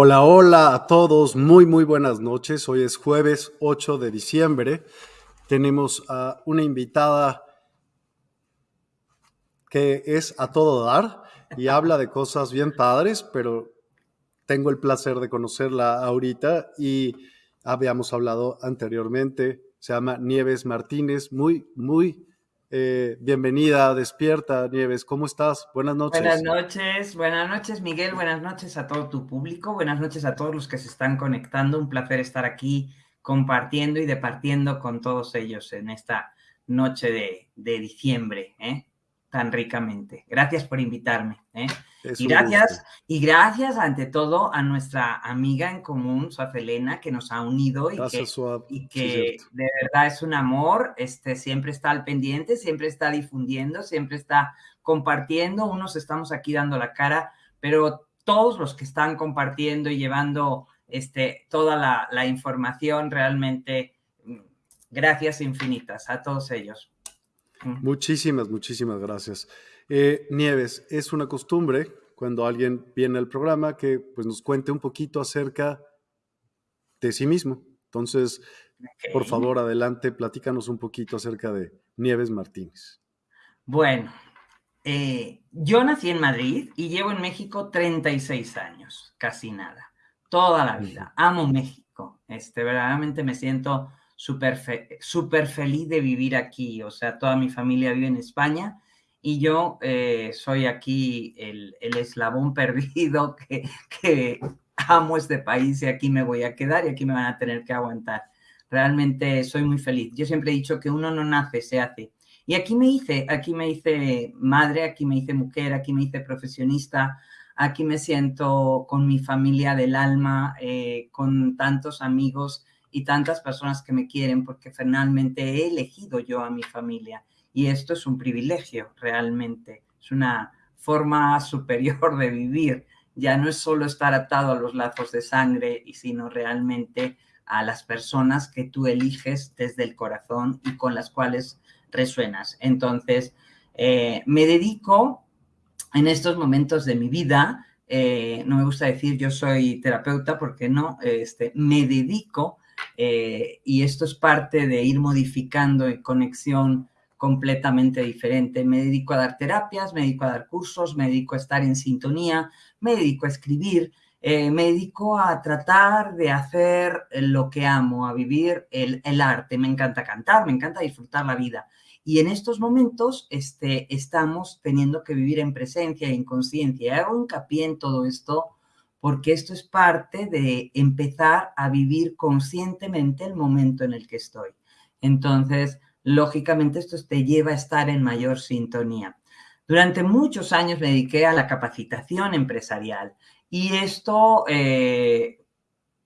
Hola, hola a todos, muy, muy buenas noches. Hoy es jueves 8 de diciembre. Tenemos a una invitada que es a todo dar y habla de cosas bien padres, pero tengo el placer de conocerla ahorita y habíamos hablado anteriormente. Se llama Nieves Martínez, muy, muy eh, bienvenida, despierta, Nieves. ¿Cómo estás? Buenas noches. Buenas noches, buenas noches, Miguel. Buenas noches a todo tu público. Buenas noches a todos los que se están conectando. Un placer estar aquí compartiendo y departiendo con todos ellos en esta noche de, de diciembre. ¿eh? tan ricamente. Gracias por invitarme. ¿eh? Y gracias, y gracias ante todo a nuestra amiga en común, Elena, que nos ha unido y que, de verdad es un amor, este, siempre está al pendiente, siempre está difundiendo, siempre está compartiendo. Unos estamos aquí dando la cara, pero todos los que están compartiendo y llevando este, toda la, la información, realmente, mm, gracias infinitas a todos ellos. Muchísimas, muchísimas gracias. Eh, Nieves, es una costumbre cuando alguien viene al programa que pues, nos cuente un poquito acerca de sí mismo. Entonces, por favor, adelante, platícanos un poquito acerca de Nieves Martínez. Bueno, eh, yo nací en Madrid y llevo en México 36 años, casi nada, toda la vida. Amo México, este, verdaderamente me siento súper super feliz de vivir aquí. O sea, toda mi familia vive en España y yo eh, soy aquí el, eslabón perdido que, que amo este país y aquí me voy a quedar y aquí me van a tener que aguantar. Realmente soy muy feliz. Yo siempre he dicho que uno no nace, se hace. Y aquí me hice, aquí me hice madre, aquí me hice mujer, aquí me hice profesionista, aquí me siento con mi familia del alma, eh, con tantos amigos y tantas personas que me quieren porque finalmente he elegido yo a mi familia y esto es un privilegio realmente, es una forma superior de vivir, ya no es solo estar atado a los lazos de sangre, sino realmente a las personas que tú eliges desde el corazón y con las cuales resuenas. Entonces, eh, me dedico en estos momentos de mi vida, eh, no me gusta decir yo soy terapeuta porque no, este, me dedico eh, y esto es parte de ir modificando en conexión completamente diferente. Me dedico a dar terapias, me dedico a dar cursos, me dedico a estar en sintonía, me dedico a escribir, eh, me dedico a tratar de hacer lo que amo, a vivir el, el, arte. Me encanta cantar, me encanta disfrutar la vida. Y en estos momentos este, estamos teniendo que vivir en presencia y en conciencia. Hago hincapié en todo esto porque esto es parte de empezar a vivir conscientemente el momento en el que estoy. Entonces, lógicamente, esto te lleva a estar en mayor sintonía. Durante muchos años me dediqué a la capacitación empresarial y esto eh,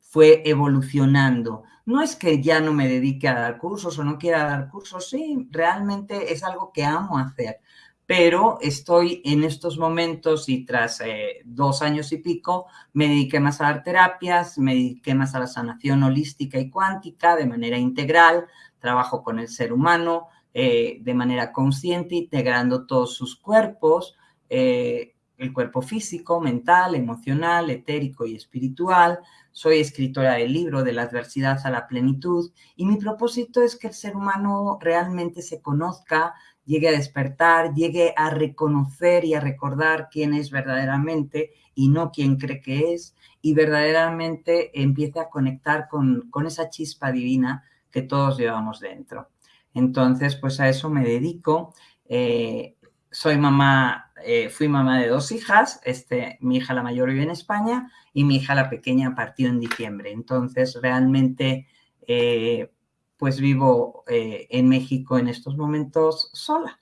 fue evolucionando. No es que ya no me dedique a dar cursos o no quiera dar cursos, sí, realmente es algo que amo hacer, pero estoy en estos momentos y tras eh, dos años y pico me dediqué más a dar terapias, me dediqué más a la sanación holística y cuántica de manera integral, trabajo con el ser humano eh, de manera consciente, integrando todos sus cuerpos, eh, el cuerpo físico, mental, emocional, etérico y espiritual. Soy escritora del libro De la adversidad a la plenitud y mi propósito es que el ser humano realmente se conozca, llegue a despertar, llegue a reconocer y a recordar quién es verdaderamente y no quién cree que es, y verdaderamente empiece a conectar con, con esa chispa divina que todos llevamos dentro. Entonces, pues a eso me dedico. Eh, soy mamá, eh, fui mamá de dos hijas, este, mi hija la mayor vive en España y mi hija la pequeña partió en diciembre. Entonces, realmente eh, pues vivo en México en estos momentos sola,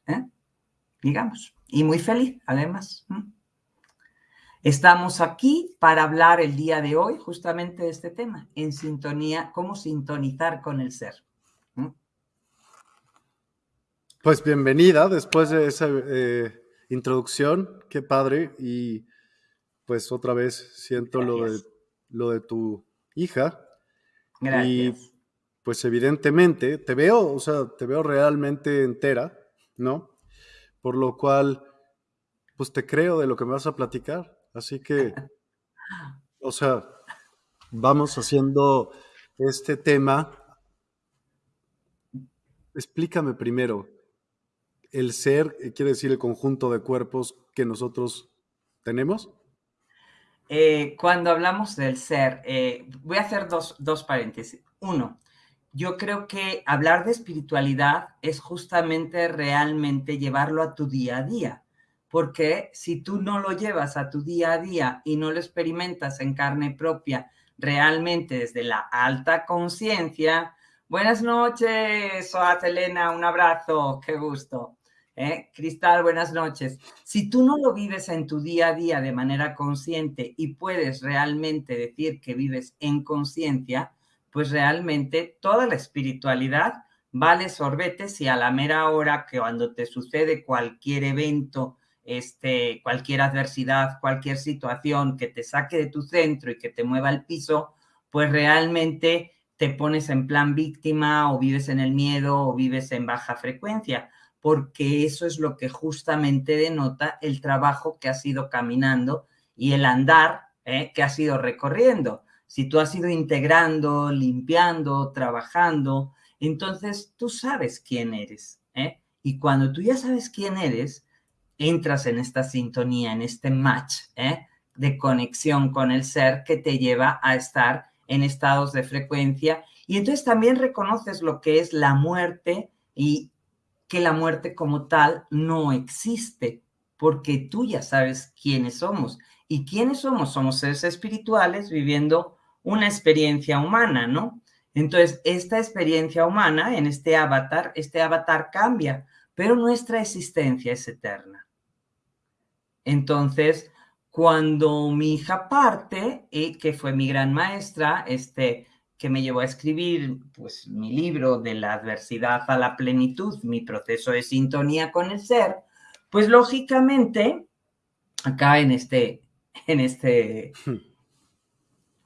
digamos, y muy feliz además. Estamos aquí para hablar el día de hoy justamente de este tema, en sintonía, cómo sintonizar con el ser. Pues bienvenida después de esa eh, introducción, qué padre, y pues otra vez siento lo de, lo de tu hija. Gracias pues evidentemente te veo, o sea, te veo realmente entera, ¿no? Por lo cual, pues te creo de lo que me vas a platicar. Así que, o sea, vamos haciendo este tema. Explícame primero, el ser eh, quiere decir el conjunto de cuerpos que nosotros tenemos. Eh, cuando hablamos del ser, eh, voy a hacer dos, dos paréntesis. Uno, yo creo que hablar de espiritualidad es justamente realmente llevarlo a tu día a día, porque si tú no lo llevas a tu día a día y no lo experimentas en carne propia realmente desde la alta conciencia, buenas noches, Soat Elena, un abrazo, qué gusto. ¿Eh? Cristal, buenas noches. Si tú no lo vives en tu día a día de manera consciente y puedes realmente decir que vives en conciencia, pues realmente toda la espiritualidad vale sorbetes y a la mera hora que cuando te sucede cualquier evento, este, cualquier adversidad, cualquier situación que te saque de tu centro y que te mueva al piso, pues realmente te pones en plan víctima o vives en el miedo o vives en baja frecuencia, porque eso es lo que justamente denota el trabajo que has ido caminando y el andar ¿eh? que has ido recorriendo si tú has ido integrando, limpiando, trabajando, entonces tú sabes quién eres. ¿eh? Y cuando tú ya sabes quién eres, entras en esta sintonía, en este match ¿eh? de conexión con el ser que te lleva a estar en estados de frecuencia. Y entonces también reconoces lo que es la muerte y que la muerte como tal no existe, porque tú ya sabes quiénes somos. ¿Y quiénes somos? Somos seres espirituales viviendo una experiencia humana, ¿no? Entonces, esta experiencia humana en este avatar, este avatar cambia, pero nuestra existencia es eterna. Entonces, cuando mi hija parte, y que fue mi gran maestra, este, que me llevó a escribir pues, mi libro de la adversidad a la plenitud, mi proceso de sintonía con el ser, pues lógicamente, acá en este, en este hmm.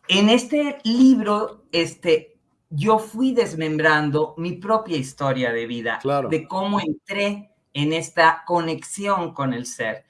En este libro, este, yo fui desmembrando mi propia historia de vida, de cómo entré en esta conexión con el ser.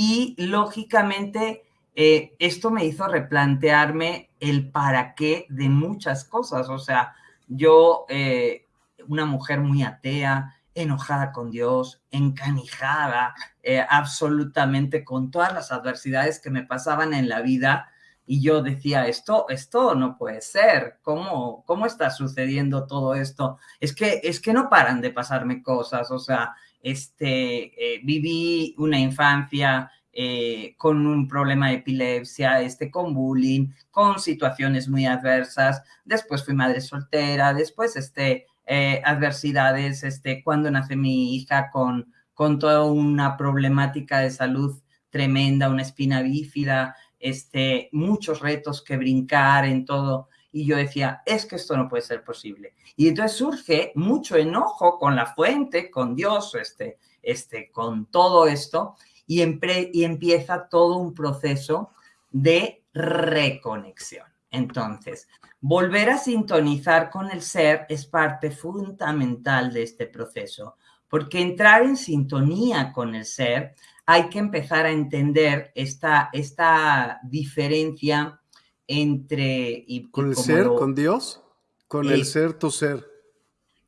Y lógicamente, eh, esto me hizo replantearme el para qué de muchas cosas. O sea, yo, eh, una mujer muy atea, enojada con Dios, encanijada, eh, absolutamente con todas las adversidades que me pasaban en la vida, y yo decía, esto, esto no puede ser, ¿Cómo, ¿cómo está sucediendo todo esto? Es que, es que no paran de pasarme cosas, o sea, este, eh, viví una infancia eh, con un problema de epilepsia, este, con bullying, con situaciones muy adversas, después fui madre soltera, después este, eh, adversidades, este, cuando nace mi hija con, con toda una problemática de salud tremenda, una espina bífida, este, muchos retos que brincar en todo. Y yo decía, es que esto no puede ser posible. Y entonces surge mucho enojo con la fuente, con Dios, este, este, con todo esto, y, y empieza todo un proceso de reconexión. Entonces, volver a sintonizar con el ser es parte fundamental de este proceso, porque entrar en sintonía con el ser hay que empezar a entender esta, esta diferencia entre... Y, ¿Con el ser, con Dios? ¿Con el ser, tu ser?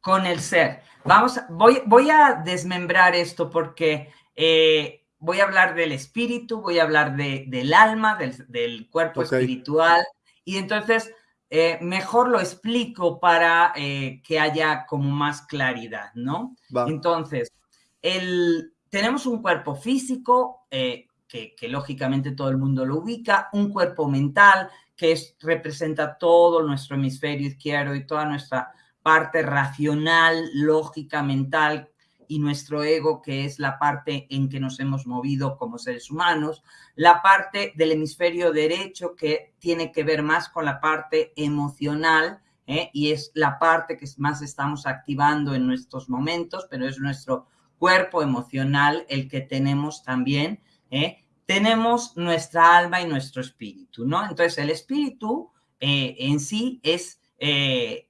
Con el ser. Vamos, voy, voy a desmembrar esto porque eh, voy a hablar del espíritu, voy a hablar de, del alma, del, cuerpo espiritual, y entonces eh, mejor lo explico para eh, que haya como más claridad, ¿no? Entonces, el, tenemos un cuerpo físico, eh, que, lógicamente todo el mundo lo ubica, un cuerpo mental, que representa todo nuestro hemisferio izquierdo y toda nuestra parte racional, lógica, mental, y nuestro ego, que es la parte en que nos hemos movido como seres humanos, la parte del hemisferio derecho, que tiene que ver más con la parte emocional, ¿eh? y es la parte que más estamos activando en nuestros momentos, pero es nuestro cuerpo emocional el que tenemos también, ¿eh? Tenemos nuestra alma y nuestro espíritu, ¿no? Entonces, el espíritu eh, en sí es eh,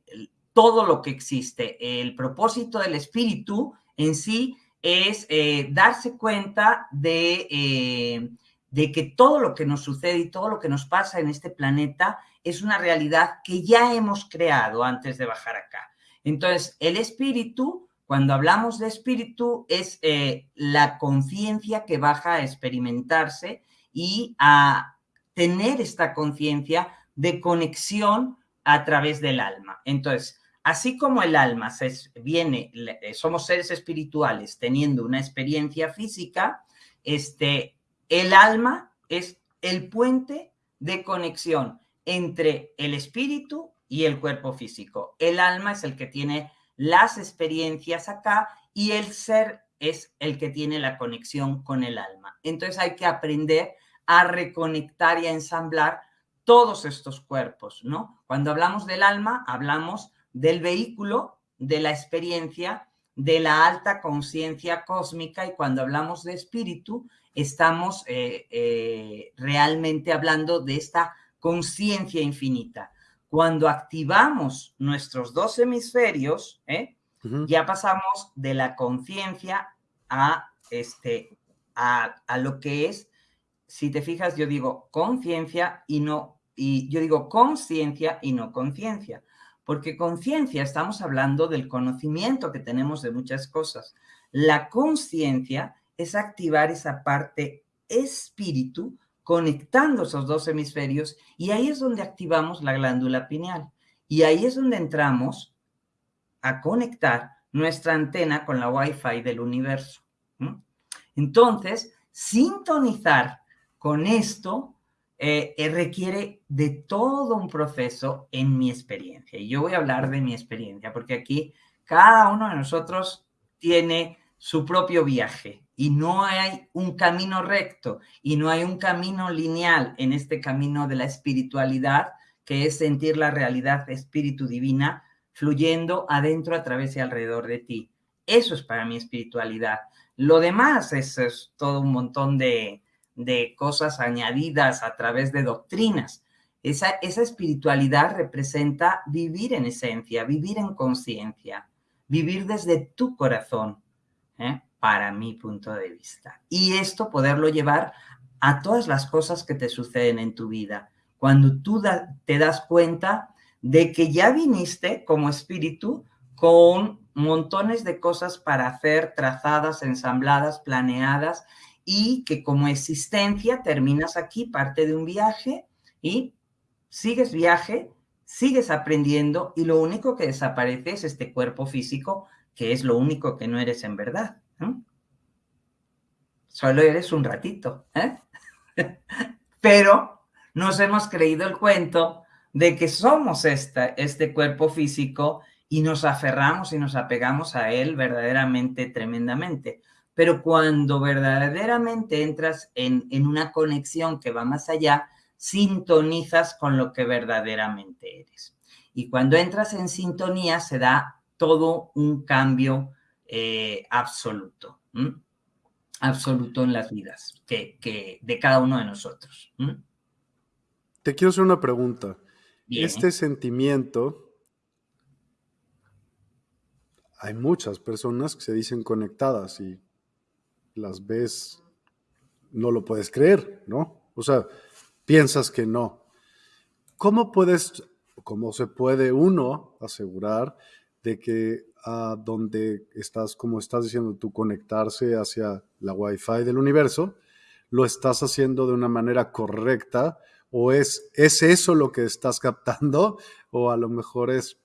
todo lo que existe. El propósito del espíritu en sí es darse cuenta de, de que todo lo que nos sucede y todo lo que nos pasa en este planeta es una realidad que ya hemos creado antes de bajar acá. Entonces, el espíritu, cuando hablamos de espíritu, es eh, la conciencia que baja a experimentarse y a tener esta conciencia de conexión a través del alma. Entonces, así como el alma se viene, eh, somos seres espirituales teniendo una experiencia física, este, el alma es el puente de conexión entre el espíritu y el cuerpo físico. El alma es el que tiene las experiencias acá y el ser es el que tiene la conexión con el alma. Entonces hay que aprender a reconectar y a ensamblar todos estos cuerpos, ¿no? Cuando hablamos del alma, hablamos del vehículo, de la experiencia, de la alta conciencia cósmica y cuando hablamos de espíritu, estamos eh, eh, realmente hablando de esta conciencia infinita. Cuando activamos nuestros dos hemisferios, ¿eh? ya pasamos de la conciencia a, este, a, a lo que es, si te fijas, yo digo conciencia y no, y yo digo conciencia y no conciencia, porque conciencia estamos hablando del conocimiento que tenemos de muchas cosas. La conciencia es activar esa parte espíritu conectando esos dos hemisferios y ahí es donde activamos la glándula pineal. Y ahí es donde entramos a conectar nuestra antena con la Wi-Fi del universo. Entonces, sintonizar con esto eh, eh, requiere de todo un proceso en mi experiencia. Y yo voy a hablar de mi experiencia, porque aquí cada uno de nosotros tiene su propio viaje y no hay un camino recto y no hay un camino lineal en este camino de la espiritualidad, que es sentir la realidad espíritu divina fluyendo adentro, a través y alrededor de ti. Eso es para mi espiritualidad. Lo demás es, es todo un montón de, de, cosas añadidas a través de doctrinas. Esa, esa espiritualidad representa vivir en esencia, vivir en conciencia, vivir desde tu corazón. ¿eh? Para mi punto de vista. Y esto poderlo llevar a todas las cosas que te suceden en tu vida. Cuando tú te das cuenta de que ya viniste como espíritu con montones de cosas para hacer, trazadas, ensambladas, planeadas, y que como existencia terminas aquí, parte de un viaje, y sigues viaje, sigues aprendiendo, y lo único que desaparece es este cuerpo físico, que es lo único que no eres en verdad. Solo eres un ratito, ¿eh? Pero nos hemos creído el cuento de que somos este cuerpo físico y nos aferramos y nos apegamos a él verdaderamente tremendamente. Pero cuando verdaderamente entras en, en una conexión que va más allá, sintonizas con lo que verdaderamente eres. Y cuando entras en sintonía se da todo un cambio eh, absoluto, absoluto en las vidas que, de cada uno de nosotros. Te quiero hacer una pregunta. Este sentimiento, hay muchas personas que se dicen conectadas y las ves, no lo puedes creer, ¿no? O sea, piensas que no. ¿Cómo puedes, cómo se puede uno asegurar de que a donde estás, como estás diciendo tú, conectarse hacia la Wi-Fi del universo, lo estás haciendo de una manera correcta o es, es eso lo que estás captando o a lo mejor es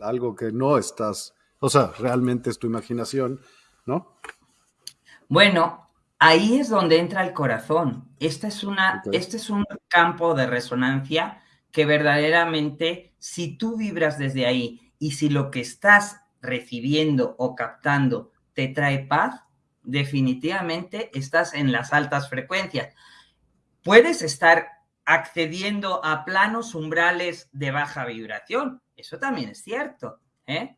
algo que no estás, o sea, realmente es tu imaginación, ¿no? Bueno, ahí es donde entra el corazón. Este es, una, este es un campo de resonancia que verdaderamente, si tú vibras desde ahí y si lo que estás recibiendo o captando te trae paz, definitivamente estás en las altas frecuencias. Puedes estar accediendo a planos umbrales de baja vibración, eso también es cierto, ¿eh?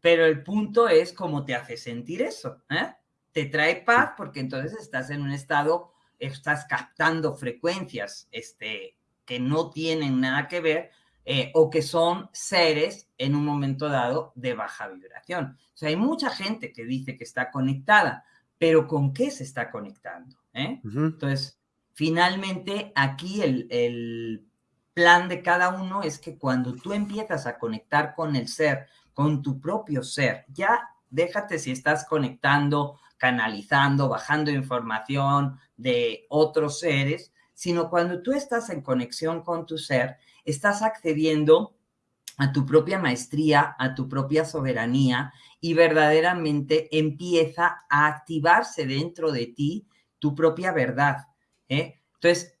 pero el punto es cómo te hace sentir eso. ¿eh? Te trae paz porque entonces estás en un estado, estás captando frecuencias este, que no tienen nada que ver eh, o que son seres en un momento dado de baja vibración. O sea, hay mucha gente que dice que está conectada, pero ¿con qué se está conectando? Eh? Entonces, finalmente aquí el, el plan de cada uno es que cuando tú empiezas a conectar con el ser, con tu propio ser, ya déjate si estás conectando, canalizando, bajando información de otros seres, sino cuando tú estás en conexión con tu ser, estás accediendo a tu propia maestría, a tu propia soberanía y verdaderamente empieza a activarse dentro de ti tu propia verdad. ¿eh? Entonces,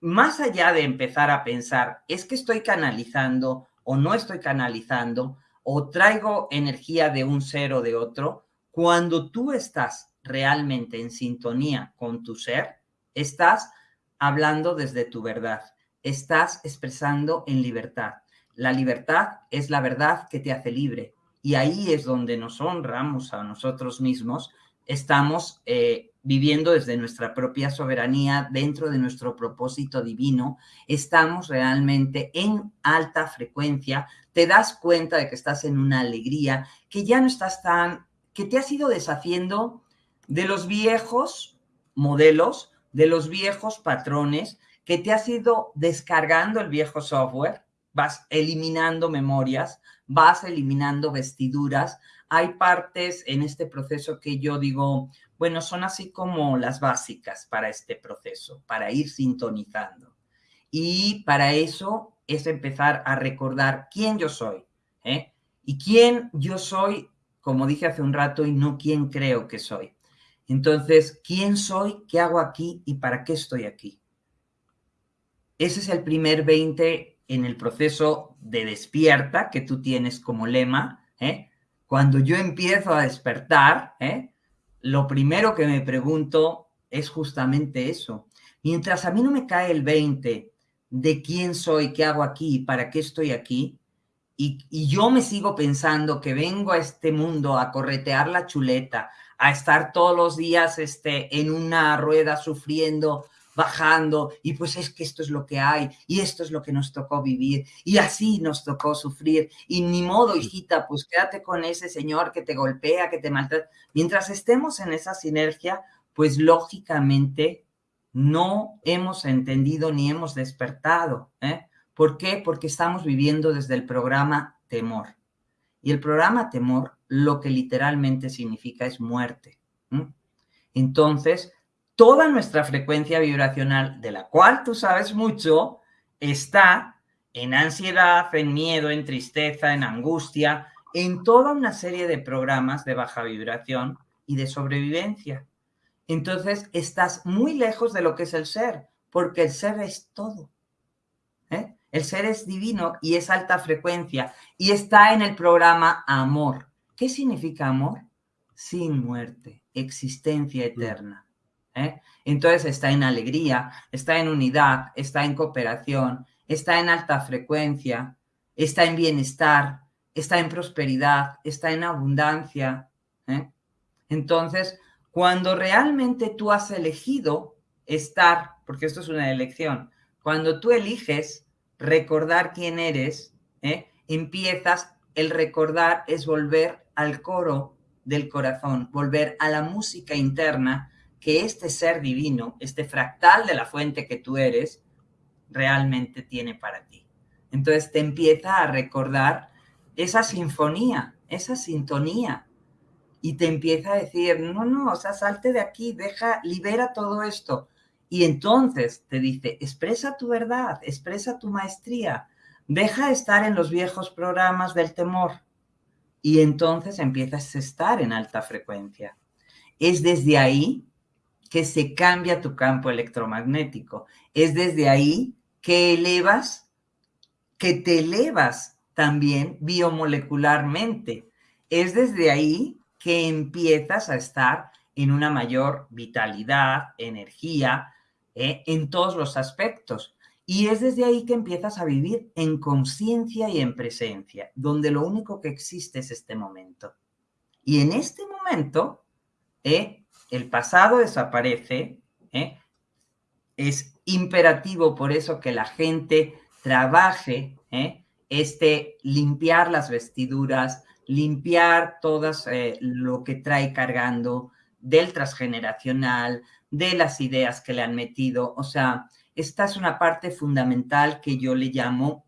más allá de empezar a pensar, es que estoy canalizando o no estoy canalizando, o traigo energía de un ser o de otro, cuando tú estás realmente en sintonía con tu ser, estás hablando desde tu verdad, estás expresando en libertad. La libertad es la verdad que te hace libre y ahí es donde nos honramos a nosotros mismos, estamos eh, viviendo desde nuestra propia soberanía, dentro de nuestro propósito divino, estamos realmente en alta frecuencia, te das cuenta de que estás en una alegría, que ya no estás tan, que te has ido deshaciendo de los viejos modelos, de los viejos patrones, que te has ido descargando el viejo software, vas eliminando memorias, vas eliminando vestiduras. Hay partes en este proceso que yo digo, bueno, son así como las básicas para este proceso, para ir sintonizando. Y para eso es empezar a recordar quién yo soy, ¿eh? Y quién yo soy, como dije hace un rato, y no quién creo que soy. Entonces, ¿quién soy? ¿Qué hago aquí? ¿Y para qué estoy aquí? Ese es el primer 20 en el proceso de despierta que tú tienes como lema. ¿eh? Cuando yo empiezo a despertar, ¿eh? lo primero que me pregunto es justamente eso. Mientras a mí no me cae el 20 de quién soy, qué hago aquí, para qué estoy aquí, y, y, yo me sigo pensando que vengo a este mundo a corretear la chuleta, a estar todos los días este, en una rueda sufriendo bajando y pues es que esto es lo que hay y esto es lo que nos tocó vivir y así nos tocó sufrir y ni modo, hijita, pues quédate con ese señor que te golpea, que te maltrata. Mientras estemos en esa sinergia, pues lógicamente no hemos entendido ni hemos despertado. ¿eh? ¿Por qué? Porque estamos viviendo desde el programa temor. Y el programa temor lo que literalmente significa es muerte. Entonces, toda nuestra frecuencia vibracional, de la cual tú sabes mucho, está en ansiedad, en miedo, en tristeza, en angustia, en toda una serie de programas de baja vibración y de sobrevivencia. Entonces, estás muy lejos de lo que es el ser, porque el ser es todo. ¿eh? El ser es divino y es alta frecuencia y está en el programa amor. ¿Qué significa amor? Sin muerte, existencia eterna. ¿Eh? Entonces está en alegría, está en unidad, está en cooperación, está en alta frecuencia, está en bienestar, está en prosperidad, está en abundancia. ¿eh? Entonces, cuando realmente tú has elegido estar, porque esto es una elección, cuando tú eliges recordar quién eres, ¿eh? empiezas, el recordar es volver al coro del corazón, volver a la música interna que este ser divino, este fractal de la fuente que tú eres, realmente tiene para ti. Entonces te empieza a recordar esa sinfonía, esa sintonía, y te empieza a decir, no, no, o sea, salte de aquí, deja, libera todo esto. Y entonces te dice, expresa tu verdad, expresa tu maestría, deja de estar en los viejos programas del temor. Y entonces empiezas a estar en alta frecuencia. Es desde ahí que se cambia tu campo electromagnético. Es desde ahí que elevas, que te elevas también biomolecularmente. Es desde ahí que empiezas a estar en una mayor vitalidad, energía, eh, en todos los aspectos. Y es desde ahí que empiezas a vivir en conciencia y en presencia, donde lo único que existe es este momento. Y en este momento, eh, el pasado desaparece, ¿eh? es imperativo por eso que la gente trabaje, ¿eh? este limpiar las vestiduras, limpiar todo eh, lo que trae cargando, del transgeneracional, de las ideas que le han metido. O sea, esta es una parte fundamental que yo le llamo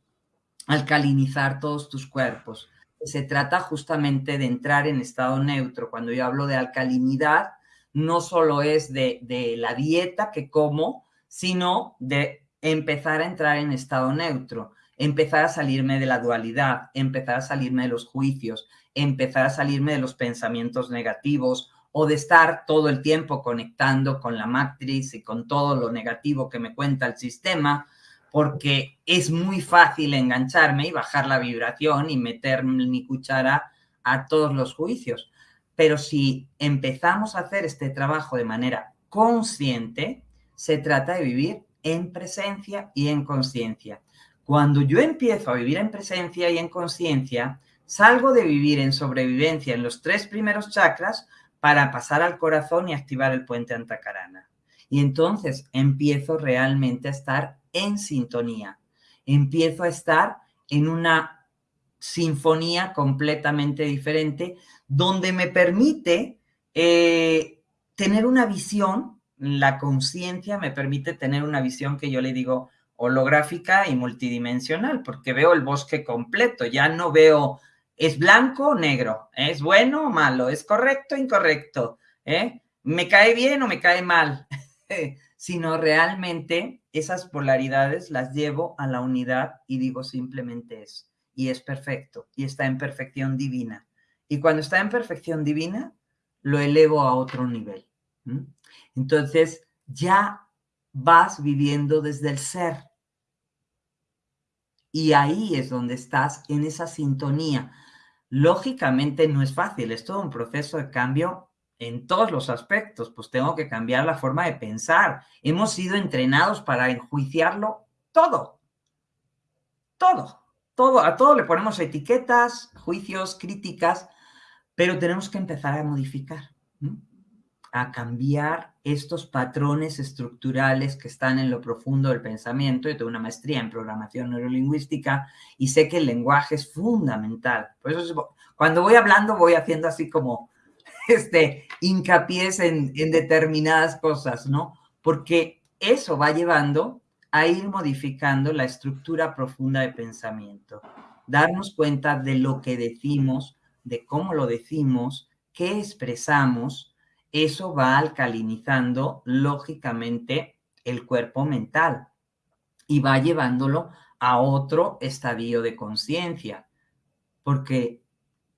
alcalinizar todos tus cuerpos. Se trata justamente de entrar en estado neutro. Cuando yo hablo de alcalinidad, no solo es de, de la dieta que como, sino de empezar a entrar en estado neutro, empezar a salirme de la dualidad, empezar a salirme de los juicios, empezar a salirme de los pensamientos negativos o de estar todo el tiempo conectando con la matriz y con todo lo negativo que me cuenta el sistema, porque es muy fácil engancharme y bajar la vibración y meter mi cuchara a todos los juicios. Pero si empezamos a hacer este trabajo de manera consciente, se trata de vivir en presencia y en conciencia. Cuando yo empiezo a vivir en presencia y en conciencia, salgo de vivir en sobrevivencia en los tres primeros chakras para pasar al corazón y activar el puente antacarana. Y entonces empiezo realmente a estar en sintonía, empiezo a estar en una sinfonía completamente diferente, donde me permite eh, tener una visión, la conciencia me permite tener una visión que yo le digo holográfica y multidimensional, porque veo el bosque completo, ya no veo ¿Es blanco o negro? ¿Es bueno o malo? ¿Es correcto o incorrecto? ¿Eh? ¿Me cae bien o me cae mal? Sino realmente esas polaridades las llevo a la unidad y digo simplemente es. Y es perfecto. Y está en perfección divina. Y cuando está en perfección divina, lo elevo a otro nivel. Entonces, ya vas viviendo desde el ser. Y ahí es donde estás en esa sintonía Lógicamente no es fácil, es todo un proceso de cambio en todos los aspectos, pues tengo que cambiar la forma de pensar. Hemos sido entrenados para enjuiciarlo todo, todo, todo, a todo le ponemos etiquetas, juicios, críticas, pero tenemos que empezar a modificar a cambiar estos patrones estructurales que están en lo profundo del pensamiento. Yo tengo una maestría en programación neurolingüística y sé que el lenguaje es fundamental. Por eso cuando voy hablando voy haciendo así como este hincapié en, en determinadas cosas, ¿no? Porque eso va llevando a ir modificando la estructura profunda de pensamiento. Darnos cuenta de lo que decimos, de cómo lo decimos, qué expresamos, eso va alcalinizando lógicamente el cuerpo mental y va llevándolo a otro estadio de conciencia, porque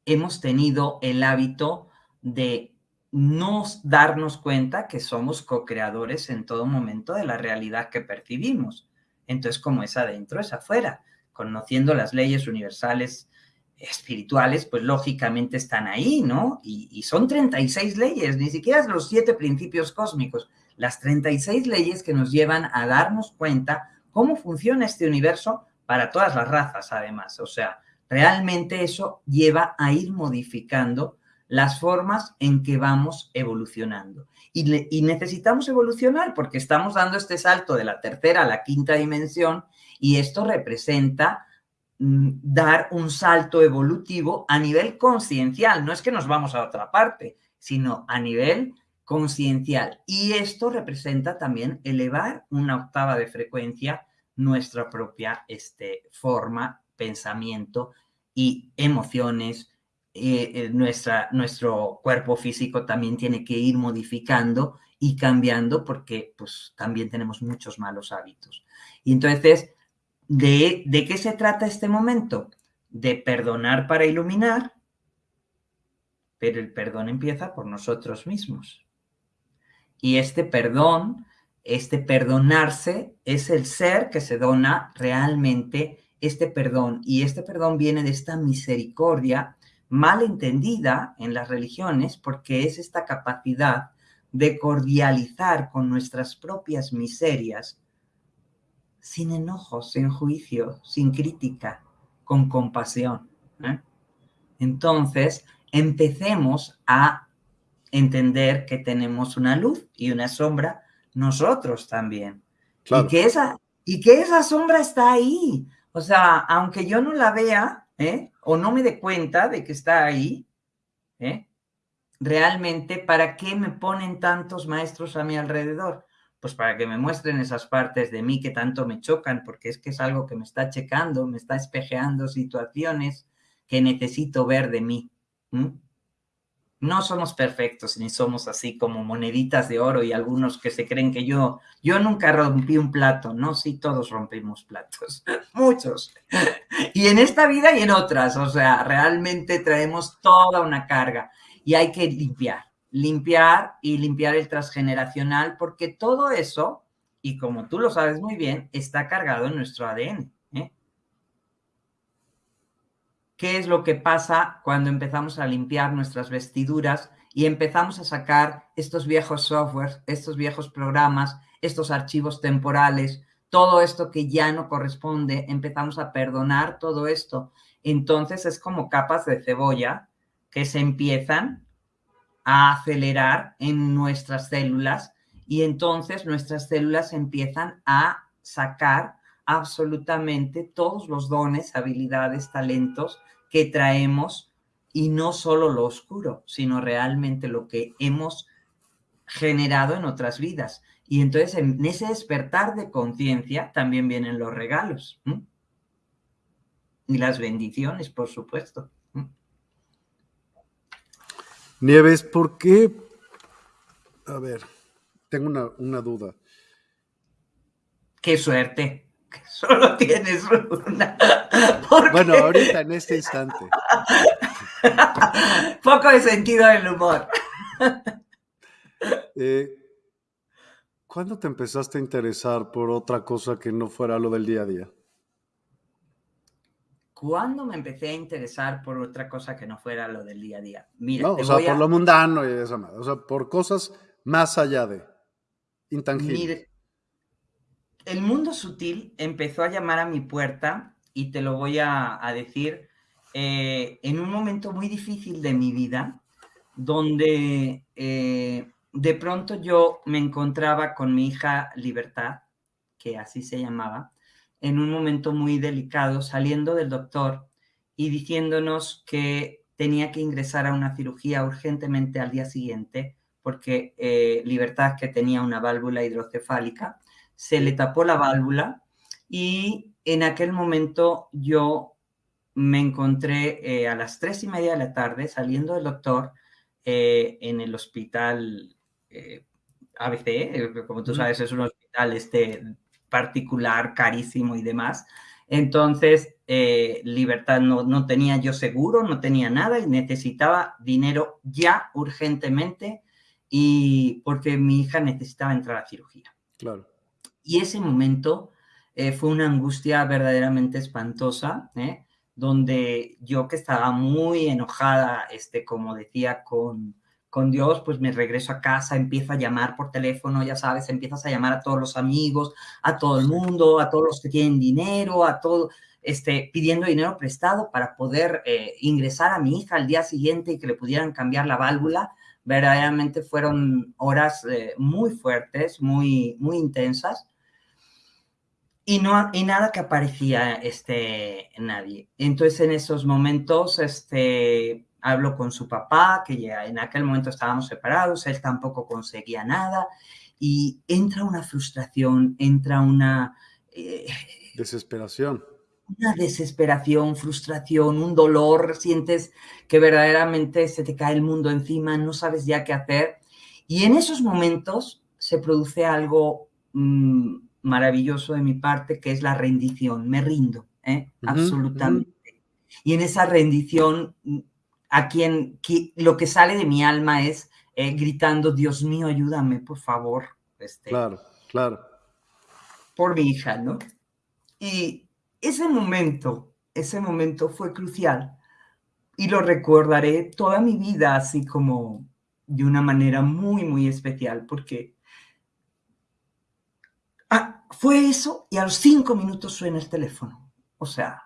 hemos tenido el hábito de no darnos cuenta que somos co-creadores en todo momento de la realidad que percibimos. Entonces, como es adentro, es afuera, conociendo las leyes universales espirituales, pues lógicamente están ahí, ¿no? Y, son 36 leyes, ni siquiera los siete principios cósmicos, las 36 leyes que nos llevan a darnos cuenta cómo funciona este universo para todas las razas, además. O sea, realmente eso lleva a ir modificando las formas en que vamos evolucionando. Y, y, necesitamos evolucionar porque estamos dando este salto de la tercera a la quinta dimensión y esto representa dar un salto evolutivo a nivel conciencial. No es que nos vamos a otra parte, sino a nivel conciencial. Y esto representa también elevar una octava de frecuencia nuestra propia este, forma, pensamiento y emociones. Eh, eh, nuestra, nuestro cuerpo físico también tiene que ir modificando y cambiando porque pues también tenemos muchos malos hábitos. Y entonces ¿De, qué se trata este momento? De perdonar para iluminar, pero el perdón empieza por nosotros mismos. Y este perdón, este perdonarse, es el ser que se dona realmente este perdón. Y este perdón viene de esta misericordia mal entendida en las religiones porque es esta capacidad de cordializar con nuestras propias miserias sin enojos, sin juicio, sin crítica, con compasión. ¿eh? Entonces, empecemos a entender que tenemos una luz y una sombra nosotros también. Y, que esa, y que esa sombra está ahí. O sea, aunque yo no la vea ¿eh? o no me dé cuenta de que está ahí, ¿eh? realmente, ¿para qué me ponen tantos maestros a mi alrededor? Pues para que me muestren esas partes de mí que tanto me chocan, porque es que es algo que me está checando, me está espejeando situaciones que necesito ver de mí. No somos perfectos ni somos así como moneditas de oro y algunos que se creen que yo, yo nunca rompí un plato, ¿no? Sí, todos rompimos platos, muchos. Y en esta vida y en otras, o sea, realmente traemos toda una carga y hay que limpiar, limpiar y limpiar el transgeneracional, porque todo eso, y como tú lo sabes muy bien, está cargado en nuestro ADN. ¿eh? ¿Qué es lo que pasa cuando empezamos a limpiar nuestras vestiduras y empezamos a sacar estos viejos softwares, estos viejos programas, estos archivos temporales, todo esto que ya no corresponde, empezamos a perdonar todo esto. Entonces es como capas de cebolla que se empiezan a acelerar en nuestras células y entonces nuestras células empiezan a sacar absolutamente todos los dones, habilidades, talentos que traemos y no solo lo oscuro, sino realmente lo que hemos generado en otras vidas. Y entonces en ese despertar de conciencia también vienen los regalos y las bendiciones, por supuesto. Nieves, ¿por qué? A ver, tengo una, duda. Qué suerte, que solo tienes una. Bueno, ahorita en este instante. Poco de sentido del humor. Eh, ¿Cuándo te empezaste a interesar por otra cosa que no fuera lo del día a día? ¿Cuándo me empecé a interesar por otra cosa que no fuera lo del día a día? Mira, o sea, por lo mundano y eso, o sea, por cosas más allá de intangibles. Mire, el mundo sutil empezó a llamar a mi puerta y te lo voy a, decir eh, en un momento muy difícil de mi vida, donde eh, de pronto yo me encontraba con mi hija Libertad, que así se llamaba, en un momento muy delicado, saliendo del doctor y diciéndonos que tenía que ingresar a una cirugía urgentemente al día siguiente, porque eh, Libertad, que tenía una válvula hidrocefálica, se le tapó la válvula y en aquel momento yo me encontré eh, a las tres y media de la tarde saliendo del doctor eh, en el hospital ABC, como tú sabes, es un hospital este, particular, carísimo y demás. Entonces, eh, Libertad no, no, tenía yo seguro, no tenía nada y necesitaba dinero ya urgentemente y porque mi hija necesitaba entrar a cirugía. Claro. Y ese momento eh, fue una angustia verdaderamente espantosa, ¿eh? donde yo que estaba muy enojada, este, como decía, con, con Dios, pues me regreso a casa, empiezo a llamar por teléfono, ya sabes, empiezas a llamar a todos los amigos, a todo el mundo, a todos los que tienen dinero, a todo, este, pidiendo dinero prestado para poder eh, ingresar a mi hija al día siguiente y que le pudieran cambiar la válvula. Verdaderamente fueron horas eh, muy fuertes, muy, muy intensas. Y, no, y nada que aparecía este, nadie. Entonces, en esos momentos, este, hablo con su papá, que ya en aquel momento estábamos separados, él tampoco conseguía nada, y entra una frustración, entra una... Eh, desesperación. Una desesperación, frustración, un dolor, sientes que verdaderamente se te cae el mundo encima, no sabes ya qué hacer. Y en esos momentos se produce algo mm, maravilloso de mi parte, que es la rendición. Me rindo, ¿eh? absolutamente. Y en esa rendición a quien, lo que sale de mi alma es eh, gritando, Dios mío, ayúdame, por favor. Este, claro, claro. Por mi hija, ¿no? Y ese momento, ese momento fue crucial y lo recordaré toda mi vida así como de una manera muy, muy especial, porque ah, fue eso y a los cinco minutos suena el teléfono. O sea,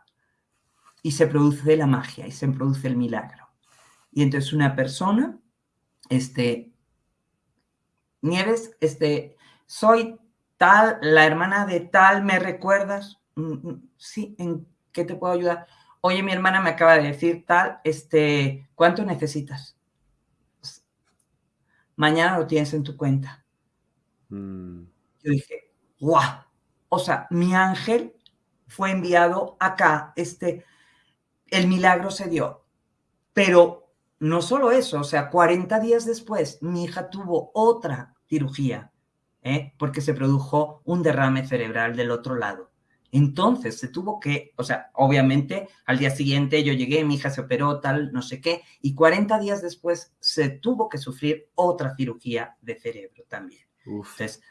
y se produce la magia y se produce el milagro. Y entonces una persona, este, Nieves, este, soy tal, la hermana de tal, ¿me recuerdas? Mm, mm, sí, ¿en qué te puedo ayudar? Oye, mi hermana me acaba de decir tal, este, ¿cuánto necesitas? mañana lo tienes en tu cuenta. Mm. Yo dije, ¡guau! O sea, mi ángel fue enviado acá, este, el milagro se dio. Pero no solo eso, o sea, 40 días después, mi hija tuvo otra cirugía, ¿eh? porque se produjo un derrame cerebral del otro lado. Entonces se tuvo que, o sea, obviamente al día siguiente yo llegué, mi hija se operó, tal, no sé qué, y 40 días después se tuvo que sufrir otra cirugía de cerebro también. Entonces,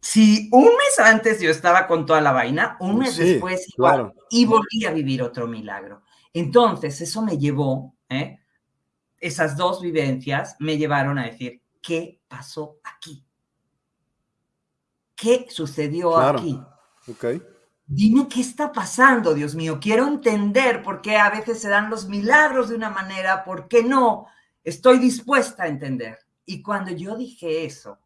si un mes antes yo estaba con toda la vaina, un mes después igual, y volví a vivir otro milagro. Entonces, eso me llevó, ¿eh? Esas dos vivencias me llevaron a decir, ¿qué pasó aquí? ¿Qué sucedió aquí? Okay. Dime qué está pasando, Dios mío. Quiero entender por qué a veces se dan los milagros de una manera, por qué no. Estoy dispuesta a entender. Y cuando yo dije eso,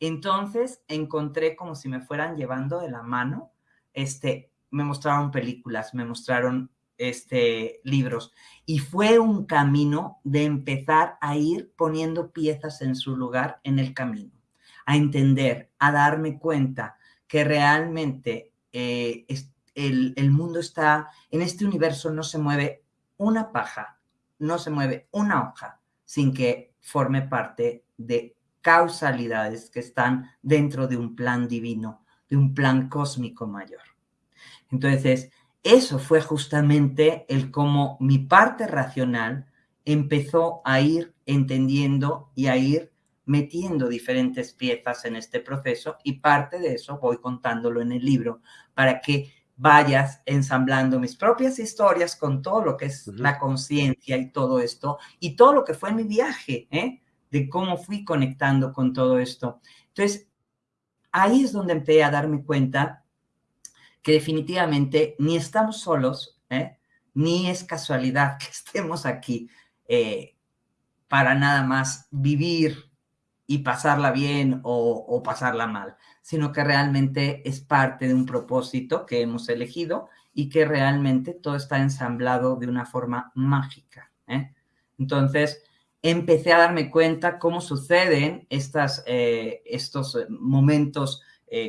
entonces encontré como si me fueran llevando de la mano, este, me mostraron películas, me mostraron este, libros y fue un camino de empezar a ir poniendo piezas en su lugar en el camino, a entender, a darme cuenta que realmente eh, el, el mundo está, en este universo no se mueve una paja, no se mueve una hoja sin que forme parte de causalidades que están dentro de un plan divino, de un plan cósmico mayor. Entonces, eso fue justamente el cómo mi parte racional empezó a ir entendiendo y a ir metiendo diferentes piezas en este proceso y parte de eso voy contándolo en el libro para que vayas ensamblando mis propias historias con todo lo que es la conciencia y todo esto y todo lo que fue mi viaje, ¿eh? de cómo fui conectando con todo esto. Entonces, ahí es donde empecé a darme cuenta que definitivamente ni estamos solos, ¿eh? ni es casualidad que estemos aquí eh, para nada más vivir y pasarla bien o, pasarla mal, sino que realmente es parte de un propósito que hemos elegido y que realmente todo está ensamblado de una forma mágica. ¿eh? Entonces, empecé a darme cuenta cómo suceden estas, estos momentos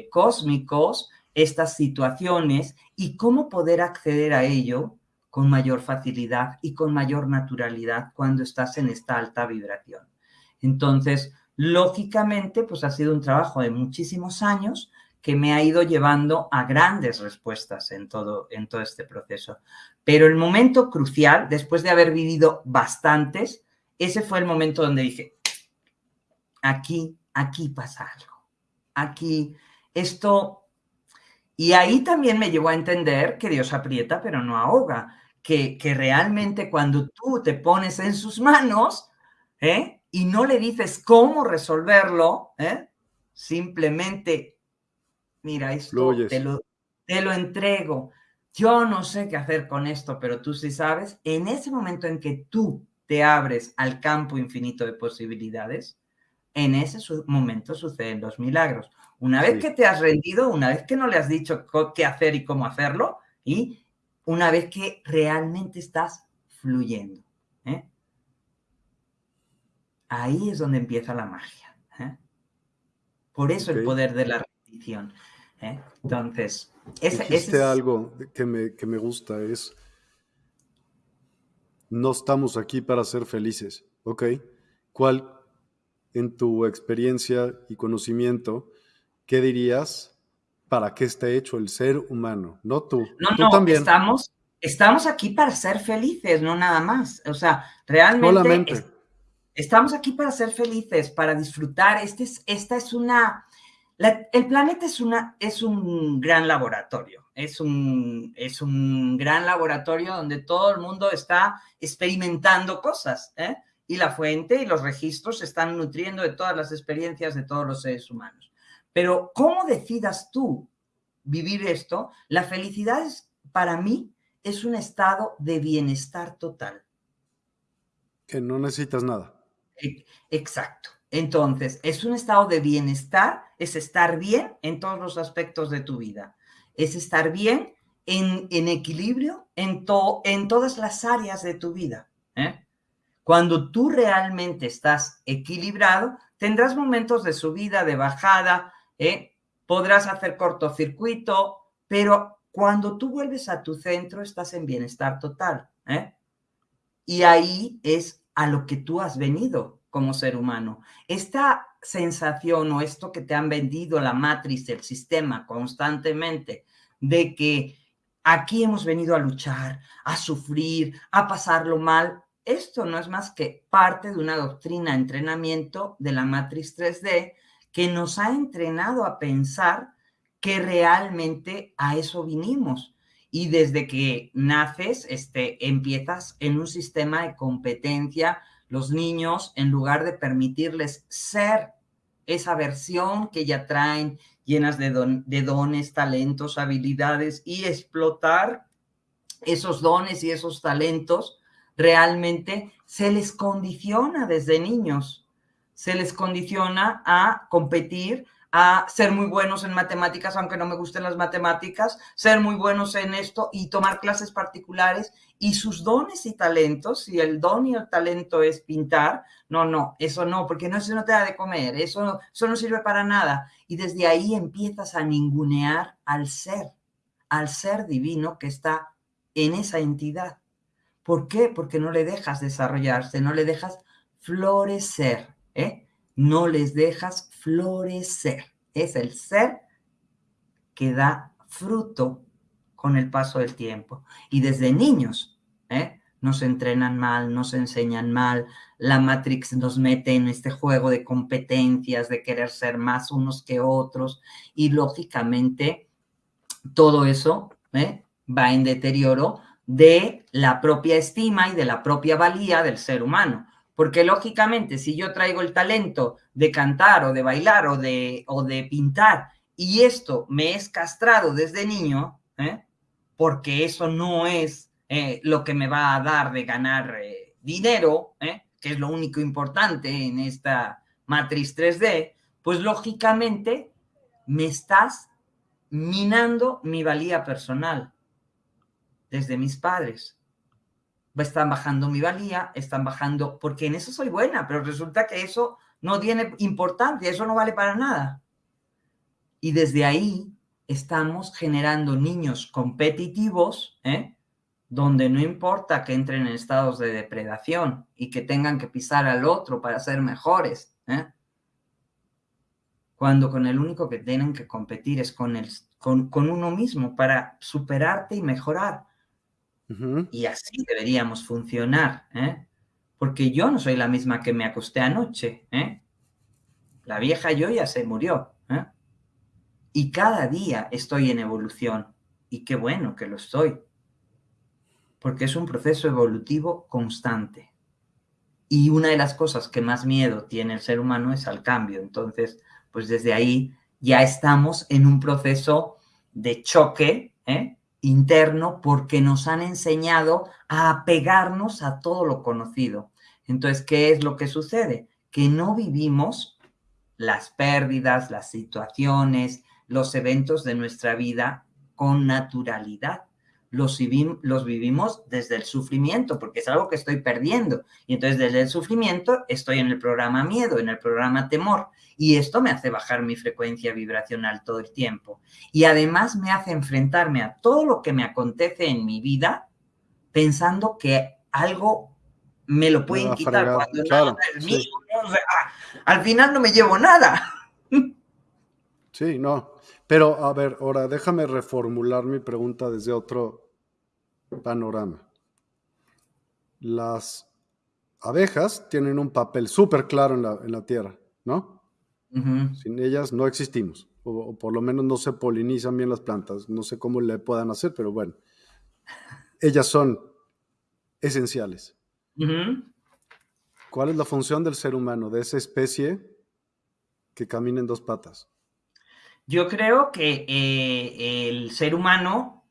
cósmicos, estas situaciones y cómo poder acceder a ello con mayor facilidad y con mayor naturalidad cuando estás en esta alta vibración. Entonces, lógicamente, pues ha sido un trabajo de muchísimos años que me ha ido llevando a grandes respuestas en todo, en todo este proceso. Pero el momento crucial, después de haber vivido bastantes, ese fue el momento donde dije, aquí, aquí pasa algo. Aquí, esto... Y ahí también me llevó a entender que Dios aprieta pero no ahoga, que, que realmente cuando tú te pones en sus manos ¿eh? y no le dices cómo resolverlo, ¿eh? simplemente, mira, esto te lo, te lo entrego. Yo no sé qué hacer con esto, pero tú sí sabes. En ese momento en que tú te abres al campo infinito de posibilidades, en ese momento suceden los milagros. Una vez que te has rendido, una vez que no le has dicho qué hacer y cómo hacerlo, y una vez que realmente estás fluyendo. ¿eh? Ahí es donde empieza la magia. ¿eh? Por eso el poder de la rendición. ¿eh? Entonces, ese, es algo que me, que me gusta, es no estamos aquí para ser felices, ¿ok? ¿Cuál, en tu experiencia y conocimiento, qué dirías para qué está hecho el ser humano? No tú. No, no, también. Estamos, estamos aquí para ser felices, no nada más. O sea, realmente estamos aquí para ser felices, para disfrutar. Este es, esta es una el planeta es, una, es un gran laboratorio, es un, es un gran laboratorio donde todo el mundo está experimentando cosas, ¿eh? y la fuente y los registros se están nutriendo de todas las experiencias de todos los seres humanos. Pero ¿cómo decidas tú vivir esto? La felicidad es, para mí es un estado de bienestar total. Que no necesitas nada. E, exacto. Entonces, es un estado de bienestar, es estar bien en todos los aspectos de tu vida, es estar bien en, equilibrio en, en todas las áreas de tu vida. ¿eh? Cuando tú realmente estás equilibrado, tendrás momentos de subida, de bajada, ¿eh? podrás hacer cortocircuito, pero cuando tú vuelves a tu centro estás en bienestar total. ¿eh? Y ahí es a lo que tú has venido como ser humano. Esta sensación o esto que te han vendido la matriz, el sistema constantemente, de que aquí hemos venido a luchar, a sufrir, a pasarlo mal, esto no es más que parte de una doctrina, entrenamiento de la matriz 3D que nos ha entrenado a pensar que realmente a eso vinimos. Y desde que naces, este, empiezas en un sistema de competencia. Los niños, en lugar de permitirles ser esa versión que ya traen, llenas de, de dones, talentos, habilidades, y explotar esos dones y esos talentos, realmente se les condiciona desde niños, se les condiciona a competir, a ser muy buenos en matemáticas, aunque no me gusten las matemáticas, ser muy buenos en esto y tomar clases particulares y sus dones y talentos, si el don y el talento es pintar, no, no, eso no, porque no, eso no te da de comer, eso eso no sirve para nada. Y desde ahí empiezas a ningunear al ser, al ser divino que está en esa entidad. ¿Por qué? Porque no le dejas desarrollarse, no le dejas florecer, ¿eh? No les dejas florecer. Es el ser que da fruto con el paso del tiempo. Y desde niños, ¿eh? Nos entrenan mal, nos enseñan mal, la Matrix nos mete en este juego de competencias, de querer ser más unos que otros, y lógicamente todo eso ¿eh? va en deterioro de la propia estima y de la propia valía del ser humano. Porque lógicamente, si yo traigo el talento de cantar o de bailar o de, o de pintar y esto me es castrado desde niño, ¿eh? porque eso no es eh, lo que me va a dar de ganar eh, dinero, que es lo único importante en esta matriz 3D, pues lógicamente me estás minando mi valía personal desde mis padres. Están bajando mi valía, están bajando, porque en eso soy buena, pero resulta que eso no tiene importancia, eso no vale para nada. Y desde ahí estamos generando niños competitivos, ¿eh? donde no importa que entren en estados de depredación y que tengan que pisar al otro para ser mejores, ¿eh? cuando con el único que tienen que competir es con, el, con, con uno mismo para superarte y mejorar. Y así deberíamos funcionar, ¿eh? Porque yo no soy la misma que me acosté anoche, ¿eh? La vieja yo ya se murió, ¿eh? Y cada día estoy en evolución. Y qué bueno que lo estoy. Porque es un proceso evolutivo constante. Y una de las cosas que más miedo tiene el ser humano es al cambio. Entonces, pues desde ahí ya estamos en un proceso de choque, ¿eh? Interno porque nos han enseñado a apegarnos a todo lo conocido. Entonces, ¿qué es lo que sucede? Que no vivimos las pérdidas, las situaciones, los eventos de nuestra vida con naturalidad los, los vivimos desde el sufrimiento, porque es algo que estoy perdiendo. Y entonces desde el sufrimiento estoy en el programa miedo, en el programa temor. Y esto me hace bajar mi frecuencia vibracional todo el tiempo. Y además me hace enfrentarme a todo lo que me acontece en mi vida pensando que algo me lo pueden quitar cuando nada es mío. al final no me llevo nada. Sí, no. Pero a ver, ahora déjame reformular mi pregunta desde otro panorama. Las abejas tienen un papel súper claro en la, Tierra, ¿no? Sin ellas no existimos, o, por lo menos no se polinizan bien las plantas. No sé cómo le puedan hacer, pero bueno, ellas son esenciales. ¿Cuál es la función del ser humano, de esa especie que camina en dos patas? Yo creo que eh, el ser humano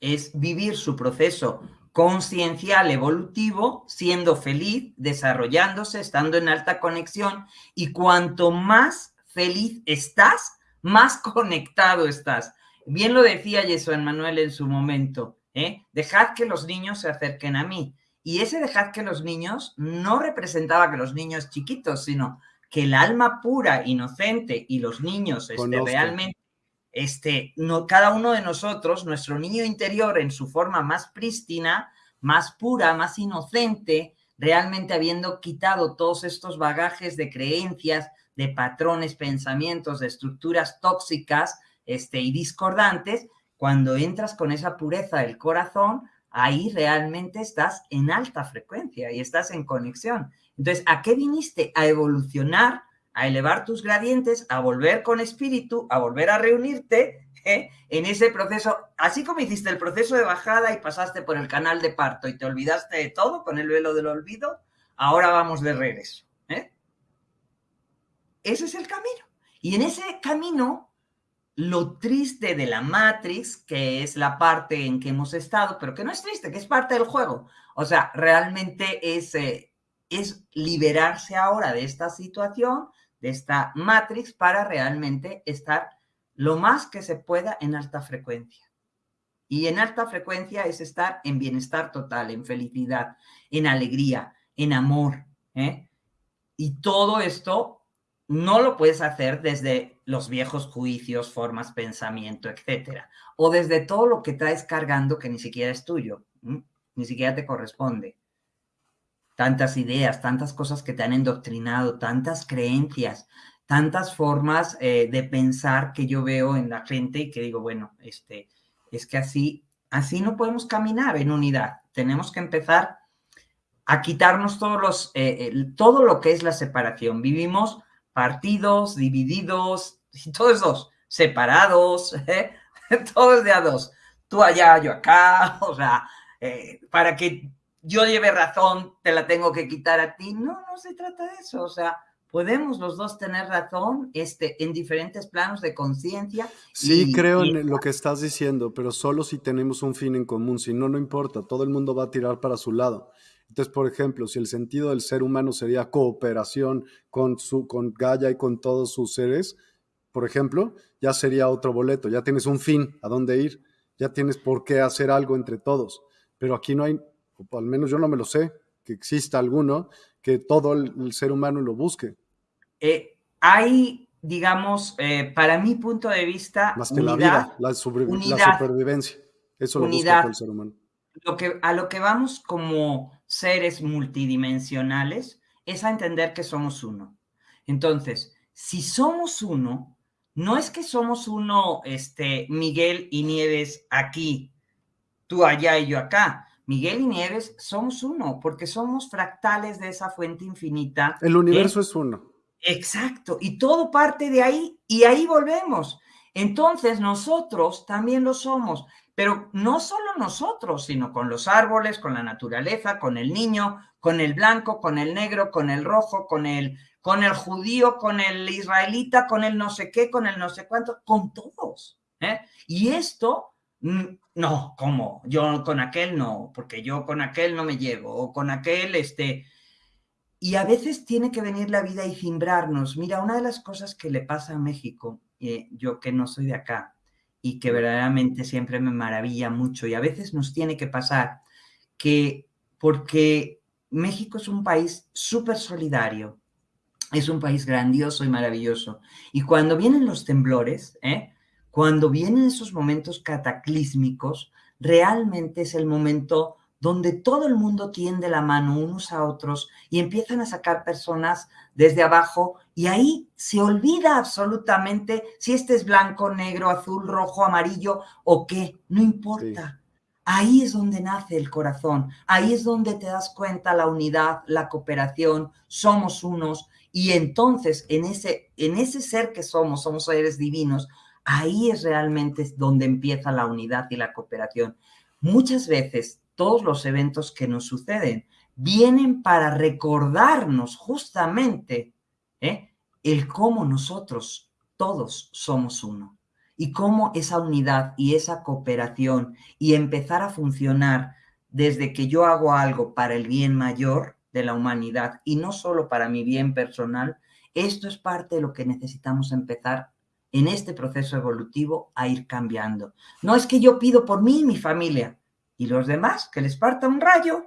es vivir su proceso conciencial evolutivo, siendo feliz, desarrollándose, estando en alta conexión y cuanto más feliz estás, más conectado estás. Bien lo decía Jesús Manuel en su momento, ¿eh? dejad que los niños se acerquen a mí. Y ese dejad que los niños no representaba que los niños chiquitos, sino que el alma pura, inocente y los niños este, realmente, este, no, cada uno de nosotros, nuestro niño interior en su forma más prístina, más pura, más inocente, realmente habiendo quitado todos estos bagajes de creencias, de patrones, pensamientos, de estructuras tóxicas este, y discordantes, cuando entras con esa pureza del corazón, ahí realmente estás en alta frecuencia y estás en conexión. Entonces, ¿a qué viniste? A evolucionar, a elevar tus gradientes, a volver con espíritu, a volver a reunirte ¿eh? en ese proceso, así como hiciste el proceso de bajada y pasaste por el canal de parto y te olvidaste de todo con el velo del olvido, ahora vamos de regreso. ¿eh? Ese es el camino. Y en ese camino lo triste de la Matrix, que es la parte en que hemos estado, pero que no es triste, que es parte del juego. O sea, realmente es, eh, es liberarse ahora de esta situación, de esta Matrix, para realmente estar lo más que se pueda en alta frecuencia. Y en alta frecuencia es estar en bienestar total, en felicidad, en alegría, en amor. ¿eh? Y todo esto no lo puedes hacer desde los viejos juicios, formas, pensamiento, etcétera, o desde todo lo que traes cargando que ni siquiera es tuyo, ni siquiera te corresponde. Tantas ideas, tantas cosas que te han endoctrinado, tantas creencias, tantas formas eh, de pensar que yo veo en la gente y que digo, bueno, este, es que así, así no podemos caminar en unidad. Tenemos que empezar a quitarnos todos los, eh, todo lo que es la separación. Vivimos partidos, divididos, y todos dos, separados, ¿eh? todos de a dos, tú allá, yo acá, o sea, para que yo lleve razón, te la tengo que quitar a ti. No, no se trata de eso, o sea, podemos los dos tener razón este, en diferentes planos de conciencia. Sí, creo en lo que estás diciendo, pero solo si tenemos un fin en común, si no, no importa, todo el mundo va a tirar para su lado. Entonces, por ejemplo, si el sentido del ser humano sería cooperación con, su, con Gaia y con todos sus seres, por ejemplo, ya sería otro boleto, ya tienes un fin a dónde ir, ya tienes por qué hacer algo entre todos. Pero aquí no hay, o al menos yo no me lo sé, que exista alguno que todo el, ser humano lo busque. Eh, hay, digamos, eh, para mi punto de vista, más que la vida, la, supervivencia. Eso lo busca el ser humano. Lo que, a lo que vamos como seres multidimensionales es a entender que somos uno. Entonces, si somos uno, no es que somos uno, este, Miguel y Nieves aquí, tú allá y yo acá. Miguel y Nieves somos uno, porque somos fractales de esa fuente infinita. El universo es uno. Exacto, y todo parte de ahí, y ahí volvemos. Entonces nosotros también lo somos. Pero no solo nosotros, sino con los árboles, con la naturaleza, con el niño, con el blanco, con el negro, con el rojo, con el, con el judío, con el israelita, con el no sé qué, con el no sé cuánto, con todos. ¿eh? Y esto, no, ¿cómo? Yo con aquel no, porque yo con aquel no me llevo, o con aquel, este... Y a veces tiene que venir la vida y cimbrarnos. Mira, una de las cosas que le pasa a México, eh, yo que no soy de acá, y que verdaderamente siempre me maravilla mucho y a veces nos tiene que pasar que porque México es un país súper solidario, es un país grandioso y maravilloso. Y cuando vienen los temblores, ¿eh? Cuando vienen esos momentos cataclísmicos, realmente es el momento donde todo el mundo tiende la mano unos a otros y empiezan a sacar personas desde abajo y ahí se olvida absolutamente si este es blanco, negro, azul, rojo, amarillo o qué, no importa. Ahí es donde nace el corazón, ahí es donde te das cuenta la unidad, la cooperación, somos unos y entonces en ese, en ese ser que somos, somos seres divinos, ahí es realmente donde empieza la unidad y la cooperación. Muchas veces todos los eventos que nos suceden vienen para recordarnos justamente ¿eh? el cómo nosotros todos somos uno y cómo esa unidad y esa cooperación y empezar a funcionar desde que yo hago algo para el bien mayor de la humanidad y no solo para mi bien personal, esto es parte de lo que necesitamos empezar en este proceso evolutivo a ir cambiando. No es que yo pido por mí y mi familia, ¿Y los demás? ¿Que les parta un rayo?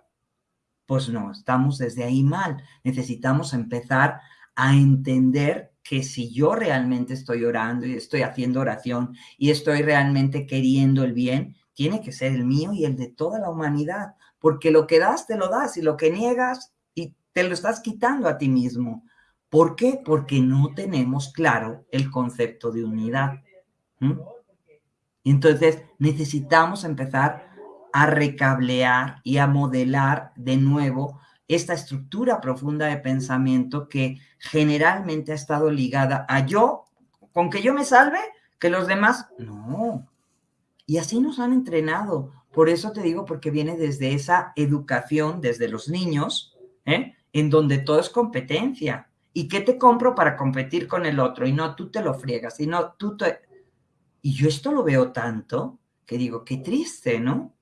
Pues no, estamos desde ahí mal. Necesitamos empezar a entender que si yo realmente estoy orando y estoy haciendo oración y estoy realmente queriendo el bien, tiene que ser el mío y el de toda la humanidad, porque lo que das te lo das y lo que niegas y te lo estás quitando a ti mismo. ¿Por qué? Porque no tenemos claro el concepto de unidad. Entonces necesitamos empezar a recablear y a modelar de nuevo esta estructura profunda de pensamiento que generalmente ha estado ligada a yo, con que yo me salve, que los demás, no. Y así nos han entrenado. Por eso te digo, porque viene desde esa educación, desde los niños, ¿eh? en donde todo es competencia. ¿Y qué te compro para competir con el otro? Y no, tú te lo friegas, y no, tú te... Y yo esto lo veo tanto que digo, qué triste, ¿no?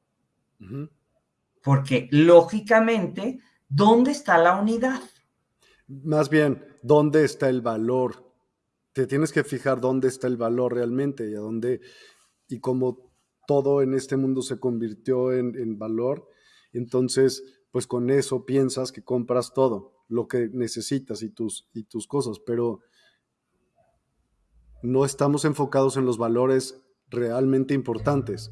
Porque lógicamente ¿Dónde está la unidad? Más bien, ¿dónde está el valor? Te tienes que fijar dónde está el valor realmente y a dónde, y como todo en este mundo se convirtió en, valor, entonces, pues con eso piensas que compras todo, lo que necesitas y tus, y tus cosas, pero no estamos enfocados en los valores realmente importantes.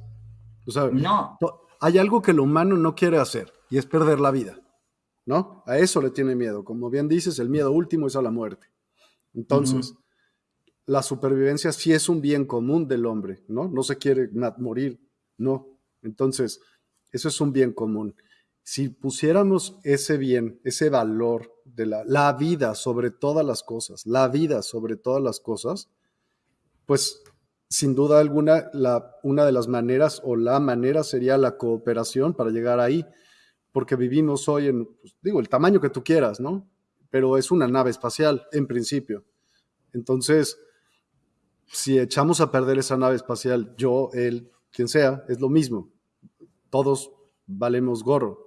O sea, no. hay algo que el humano no quiere hacer y es perder la vida. ¿no? A eso le tiene miedo. Como bien dices, el miedo último es a la muerte. Entonces, la supervivencia sí es un bien común del hombre, ¿no? No se quiere morir, no. Entonces, eso es un bien común. Si pusiéramos ese bien, ese valor de la, vida sobre todas las cosas, la vida sobre todas las cosas, pues sin duda alguna, la, una de las maneras o la manera sería la cooperación para llegar ahí porque vivimos hoy en, pues, digo, el tamaño que tú quieras, ¿no? Pero es una nave espacial, en principio. Entonces, si echamos a perder esa nave espacial, yo, él, quien sea, es lo mismo. Todos valemos gorro.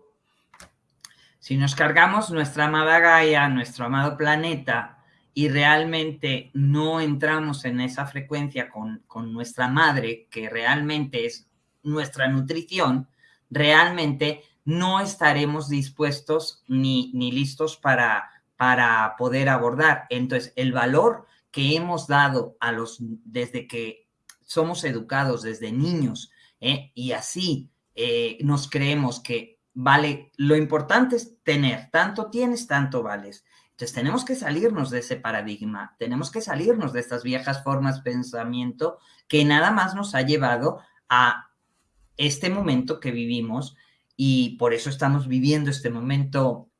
Si nos cargamos nuestra amada Gaia, nuestro amado planeta, y realmente no entramos en esa frecuencia con, con nuestra madre, que realmente es nuestra nutrición, realmente no estaremos dispuestos ni, ni listos para, para poder abordar. Entonces, el valor que hemos dado a los, desde que somos educados desde niños, ¿eh? y así eh, nos creemos que vale, lo importante es tener, tanto tienes, tanto vales. Entonces tenemos que salirnos de ese paradigma, tenemos que salirnos de estas viejas formas de pensamiento que nada más nos ha llevado a este momento que vivimos y por eso estamos viviendo este momento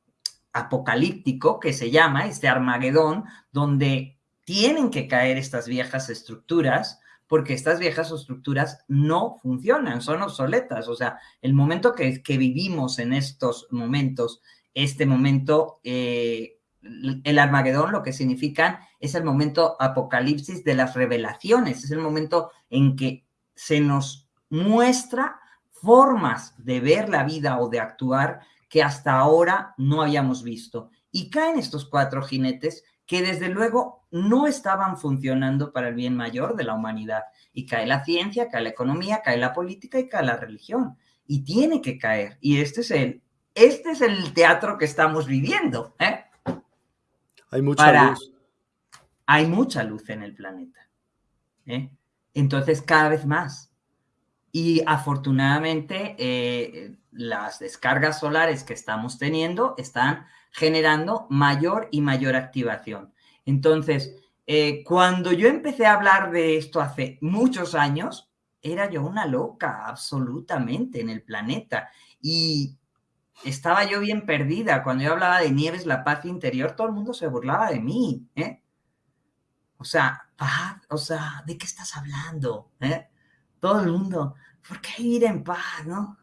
apocalíptico que se llama este Armagedón, donde tienen que caer estas viejas estructuras, porque estas viejas estructuras no funcionan, son obsoletas. O sea, el momento que, vivimos en estos momentos, este momento, eh, el Armagedón lo que significan es el momento apocalipsis de las revelaciones, es el momento en que se nos muestra formas de ver la vida o de actuar que hasta ahora no habíamos visto. Y caen estos cuatro jinetes que desde luego no estaban funcionando para el bien mayor de la humanidad. Y cae la ciencia, cae la economía, cae la política y cae la religión. Y tiene que caer. Y este es el, este es el teatro que estamos viviendo. ¿eh? Hay mucha luz. Hay mucha luz en el planeta. ¿eh? Entonces, cada vez más. Y afortunadamente eh, las descargas solares que estamos teniendo están generando mayor y mayor activación. Entonces, eh, cuando yo empecé a hablar de esto hace muchos años, era yo una loca absolutamente en el planeta. Y estaba yo bien perdida. Cuando yo hablaba de Nieves, la paz interior, todo el mundo se burlaba de mí. ¿eh? O sea, paz, o sea, ¿de qué estás hablando? Todo el mundo. ¿Por qué ir en paz, no?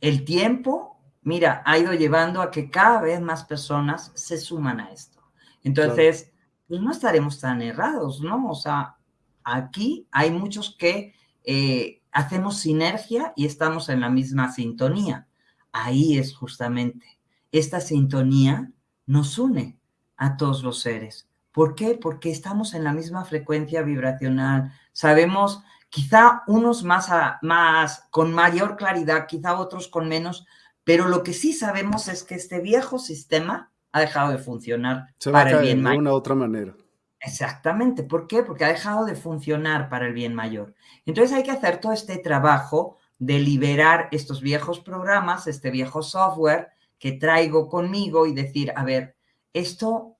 El tiempo, mira, ha ido llevando a que cada vez más personas se suman a esto. Entonces, pues no estaremos tan errados, ¿no? O sea, aquí hay muchos que eh, hacemos sinergia y estamos en la misma sintonía. Ahí es justamente, esta sintonía nos une a todos los seres. ¿Por qué? Porque estamos en la misma frecuencia vibracional. Sabemos, quizá unos más, más con mayor claridad, quizá otros con menos, Pero lo que sí sabemos es que este viejo sistema ha dejado de funcionar Se para el bien mayor. De una u otra manera. Exactamente. ¿Por qué? Porque ha dejado de funcionar para el bien mayor. Entonces hay que hacer todo este trabajo de liberar estos viejos programas, este viejo software que traigo conmigo y decir, a ver, esto,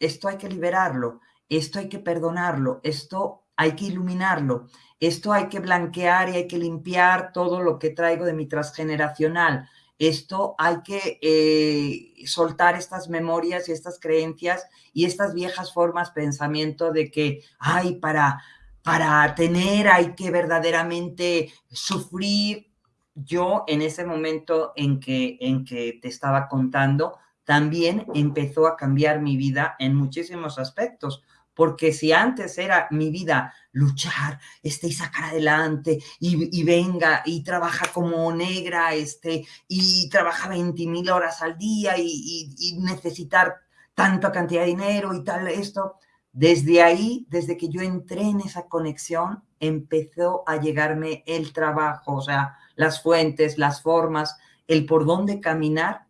esto hay que liberarlo, esto hay que perdonarlo, esto hay que iluminarlo, esto hay que blanquear y hay que limpiar todo lo que traigo de mi transgeneracional, esto hay que eh, soltar estas memorias y estas creencias y estas viejas formas pensamiento de que, ay, para, para tener hay que verdaderamente sufrir. Yo en ese momento en que, en que te estaba contando, también empezó a cambiar mi vida en muchísimos aspectos porque si antes era mi vida luchar, este, y sacar adelante, y, venga, y trabaja como negra, este, y trabaja 20 mil horas al día, y, y, necesitar tanta cantidad de dinero y tal, esto, desde ahí, desde que yo entré en esa conexión, empezó a llegarme el trabajo, o sea, las fuentes, las formas, el por dónde caminar,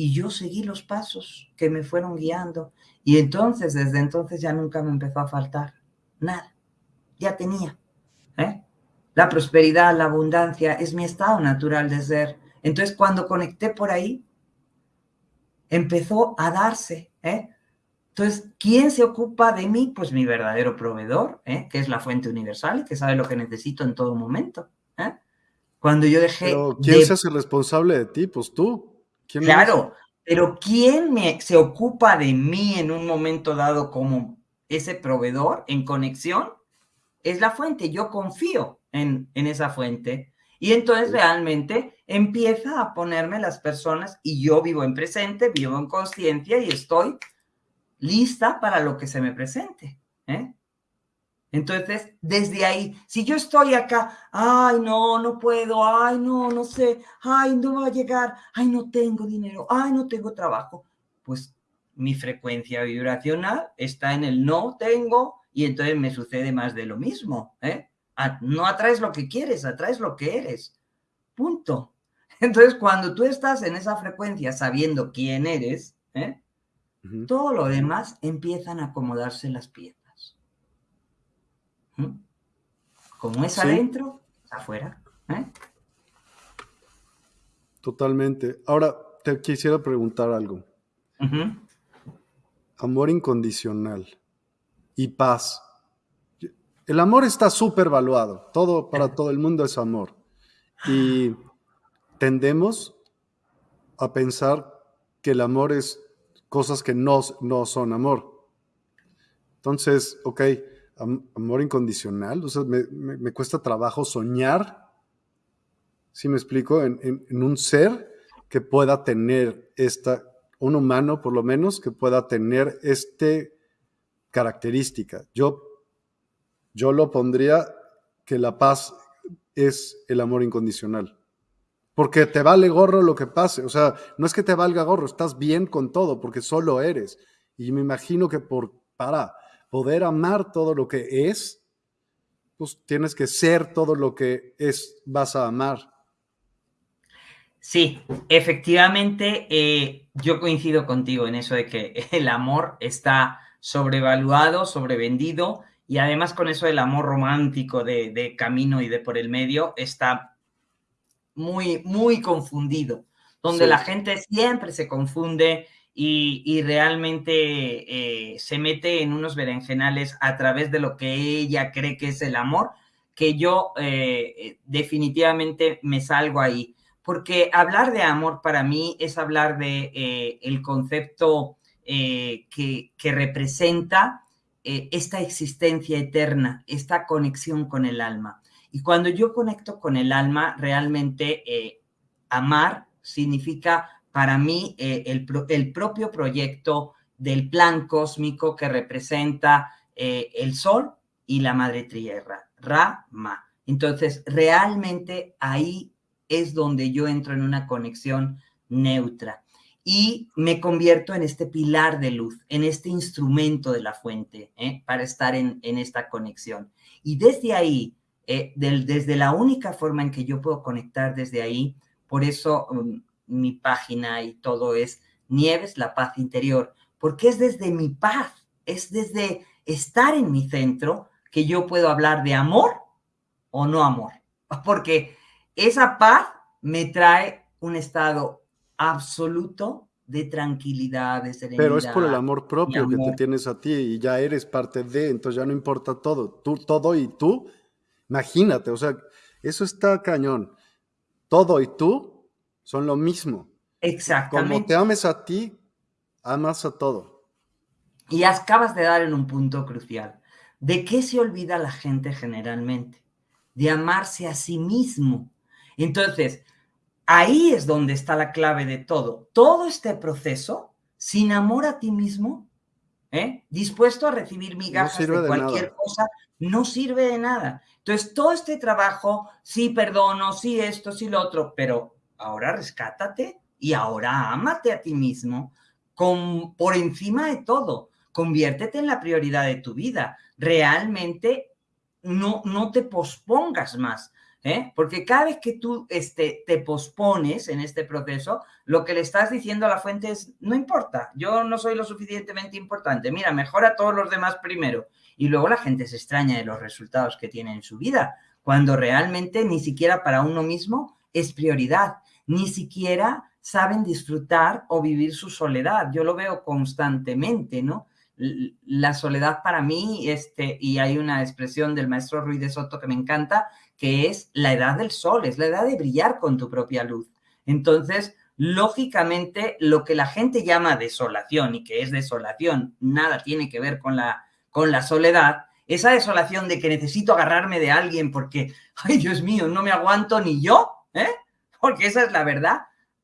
y yo seguí los pasos que me fueron guiando. Y entonces, desde entonces ya nunca me empezó a faltar nada. Ya tenía. ¿eh? La prosperidad, la abundancia es mi estado natural de ser. Entonces, cuando conecté por ahí, empezó a darse. ¿eh? Entonces, ¿quién se ocupa de mí? Pues mi verdadero proveedor, ¿eh? que es la fuente universal y que sabe lo que necesito en todo momento. ¿eh? Cuando yo dejé... Pero ¿quién se hace responsable de ti? Pues tú. Claro, pero ¿quién me, se ocupa de mí en un momento dado como ese proveedor en conexión? Es la fuente. Yo confío en, en esa fuente. Y entonces realmente empieza a ponerme las personas y yo vivo en presente, vivo en conciencia y estoy lista para lo que se me presente. ¿eh? Entonces, desde ahí, si yo estoy acá, ay, no, no puedo, ay, no, no sé, ay, no va a llegar, ay, no tengo dinero, ay, no tengo trabajo, pues mi frecuencia vibracional está en el no tengo y entonces me sucede más de lo mismo. ¿eh? No atraes lo que quieres, atraes lo que eres. Punto. Entonces, cuando tú estás en esa frecuencia sabiendo quién eres, ¿eh? todo lo demás empiezan a acomodarse las piezas. Como es adentro, afuera. ¿eh? Totalmente. Ahora, te quisiera preguntar algo. Amor incondicional y paz. El amor está súper valuado. Todo, para todo el mundo es amor. Y tendemos a pensar que el amor es cosas que no, no son amor. Entonces, ok, amor incondicional. O sea, me, cuesta trabajo soñar, si me explico, en, un ser que pueda tener esta, un humano por lo menos, que pueda tener este característica. Yo, yo lo pondría que la paz es el amor incondicional. Porque te vale gorro lo que pase. O sea, no es que te valga gorro, estás bien con todo, porque solo eres. Y me imagino que por, para, poder amar todo lo que es, pues tienes que ser todo lo que es, vas a amar. Sí, efectivamente, eh, yo coincido contigo en eso de que el amor está sobrevaluado, sobrevendido, y además con eso del amor romántico de, de camino y de por el medio está muy, muy confundido, donde la gente siempre se confunde y, realmente eh, se mete en unos berenjenales a través de lo que ella cree que es el amor, que yo eh, definitivamente me salgo ahí. Porque hablar de amor para mí es hablar de eh, el concepto que, que, representa esta existencia eterna, esta conexión con el alma. Y cuando yo conecto con el alma, realmente amar significa para mí eh, el, propio proyecto del plan cósmico que representa eh, el Sol y la Madre Tierra, Ra-Ma. Entonces, realmente ahí es donde yo entro en una conexión neutra y me convierto en este pilar de luz, en este instrumento de la fuente, ¿eh? para estar en, esta conexión. Y desde ahí, desde la única forma en que yo puedo conectar desde ahí, por eso um, mi página y todo es Nieves, la paz interior, porque es desde mi paz, es desde estar en mi centro que yo puedo hablar de amor o no amor, porque esa paz me trae un estado absoluto de tranquilidad, de serenidad. Pero es por el amor propio que te tienes a ti y ya eres parte de, entonces ya no importa todo, tú, todo y tú, imagínate, o sea, eso está cañón. Todo y tú son lo mismo. Exactamente. Como te ames a ti, amas a todo. Y acabas de dar en un punto crucial. ¿De qué se olvida la gente generalmente? De amarse a sí mismo. Entonces, ahí es donde está la clave de todo. Todo este proceso, sin amor a ti mismo, ¿eh? dispuesto a recibir migajas de, cualquier cosa, no sirve de nada. Entonces, todo este trabajo, sí perdono, sí esto, sí lo otro, pero ahora rescátate y ahora ámate a ti mismo con, por encima de todo. Conviértete en la prioridad de tu vida. Realmente no, no te pospongas más. ¿Eh? Porque cada vez que tú este, te pospones en este proceso, lo que le estás diciendo a la fuente es, no importa, yo no soy lo suficientemente importante, mira, mejora a todos los demás primero. Y luego la gente se extraña de los resultados que tiene en su vida, cuando realmente ni siquiera para uno mismo es prioridad, ni siquiera saben disfrutar o vivir su soledad. Yo lo veo constantemente, ¿no? La soledad para mí, este, y hay una expresión del maestro Ruiz de Soto que me encanta, que es la edad del sol, es la edad de brillar con tu propia luz. Entonces, lógicamente, lo que la gente llama desolación y que es desolación, nada tiene que ver con la, con la soledad, esa desolación de que necesito agarrarme de alguien porque, ay Dios mío, no me aguanto ni yo, ¿eh? Porque esa es la verdad.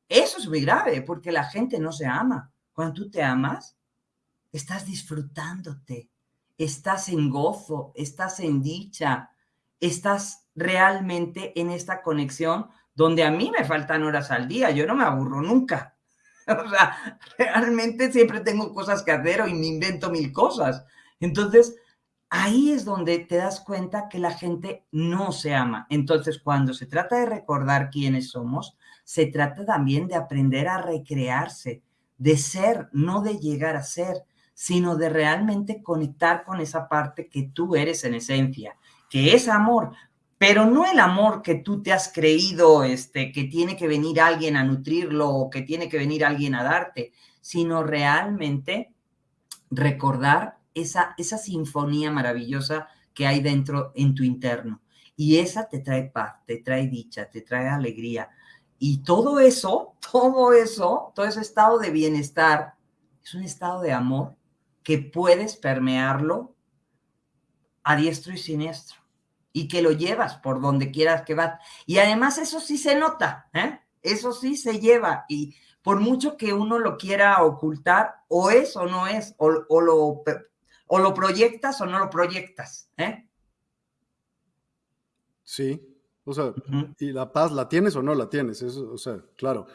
Eso es muy grave porque la gente no se ama. Cuando tú te amas, estás disfrutándote, estás en gozo, estás en dicha, estás realmente en esta conexión donde a mí me faltan horas al día, yo no me aburro nunca. O sea, realmente siempre tengo cosas que hacer o me invento mil cosas. Entonces, ahí es donde te das cuenta que la gente no se ama. Entonces, cuando se trata de recordar quiénes somos, se trata también de aprender a recrearse, de ser, no de llegar a ser, sino de realmente conectar con esa parte que tú eres en esencia, que es amor, pero no el amor que tú te has creído, este, que tiene que venir alguien a nutrirlo o que tiene que venir alguien a darte, sino realmente recordar esa, esa sinfonía maravillosa que hay dentro en tu interno. Y esa te trae paz, te trae dicha, te trae alegría. Y todo eso, todo eso, todo ese estado de bienestar, es un estado de amor que puedes permearlo a diestro y siniestro y que lo llevas por donde quieras que vas. Y además eso sí se nota, ¿eh? Eso sí se lleva y por mucho que uno lo quiera ocultar, o es o no es, o, lo, o lo proyectas o no lo proyectas, ¿eh? Sí, o sea, y la paz la tienes o no la tienes, eso, o sea, claro.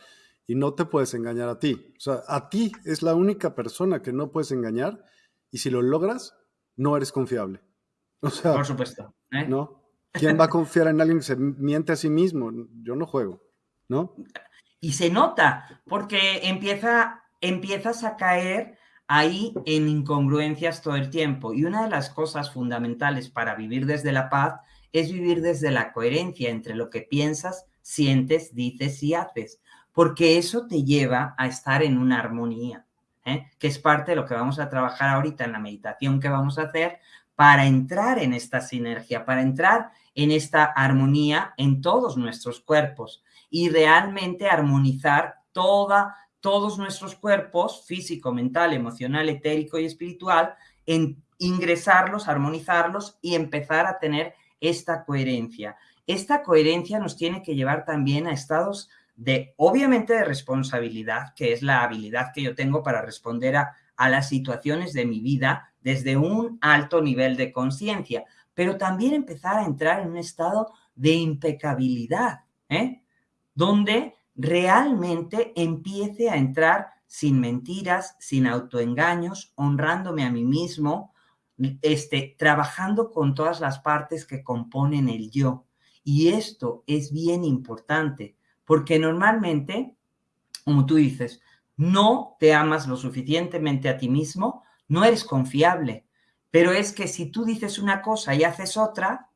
Y no te puedes engañar a ti. O sea, a ti es la única persona que no puedes engañar y si lo logras, no eres confiable. O sea, por supuesto. ¿eh? ¿No? ¿Quién va a confiar en alguien que se miente a sí mismo? Yo no juego, ¿no? Y se nota, porque empieza, empiezas a caer ahí en incongruencias todo el tiempo. Y una de las cosas fundamentales para vivir desde la paz es vivir desde la coherencia entre lo que piensas, sientes, dices y haces, porque eso te lleva a estar en una armonía, ¿eh? que es parte de lo que vamos a trabajar ahorita en la meditación que vamos a hacer, para entrar en esta sinergia, para entrar en esta armonía en todos nuestros cuerpos y realmente armonizar toda, todos nuestros cuerpos, físico, mental, emocional, etérico y espiritual, en ingresarlos, armonizarlos y empezar a tener esta coherencia. Esta coherencia nos tiene que llevar también a estados de, obviamente, de responsabilidad, que es la habilidad que yo tengo para responder a, a las situaciones de mi vida desde un alto nivel de conciencia, pero también empezar a entrar en un estado de impecabilidad, ¿eh? donde realmente empiece a entrar sin mentiras, sin autoengaños, honrándome a mí mismo, este, trabajando con todas las partes que componen el yo. Y esto es bien importante, porque normalmente como tú dices, no te amas lo suficientemente a ti mismo, no eres confiable. Pero es que si tú dices una cosa y haces otra,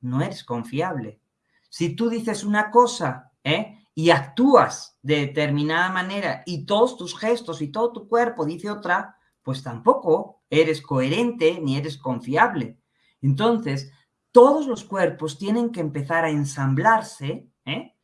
no eres confiable. Si tú dices una cosa ¿eh? Y actúas de determinada manera y todos tus gestos y todo tu cuerpo dice otra, pues tampoco eres coherente ni eres confiable. Entonces, todos los cuerpos tienen que empezar a ensamblarse, ¿eh?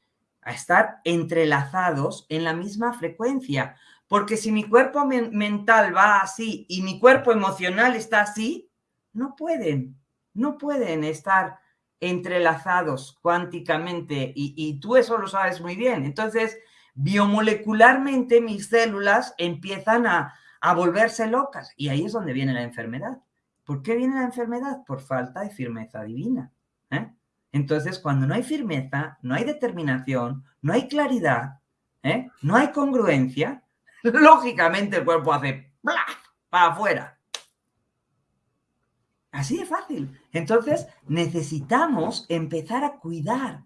a estar entrelazados en la misma frecuencia. Porque si mi cuerpo mental va así y mi cuerpo emocional está así, no pueden, no pueden estar entrelazados cuánticamente y, tú eso lo sabes muy bien. Entonces, biomolecularmente mis células empiezan a, a volverse locas y ahí es donde viene la enfermedad. ¿Por qué viene la enfermedad? Por falta de firmeza divina. ¿eh? Entonces, cuando no hay firmeza, no hay determinación, no hay claridad, ¿eh? no hay congruencia, lógicamente el cuerpo hace para afuera. Así de fácil. Entonces, necesitamos empezar a cuidar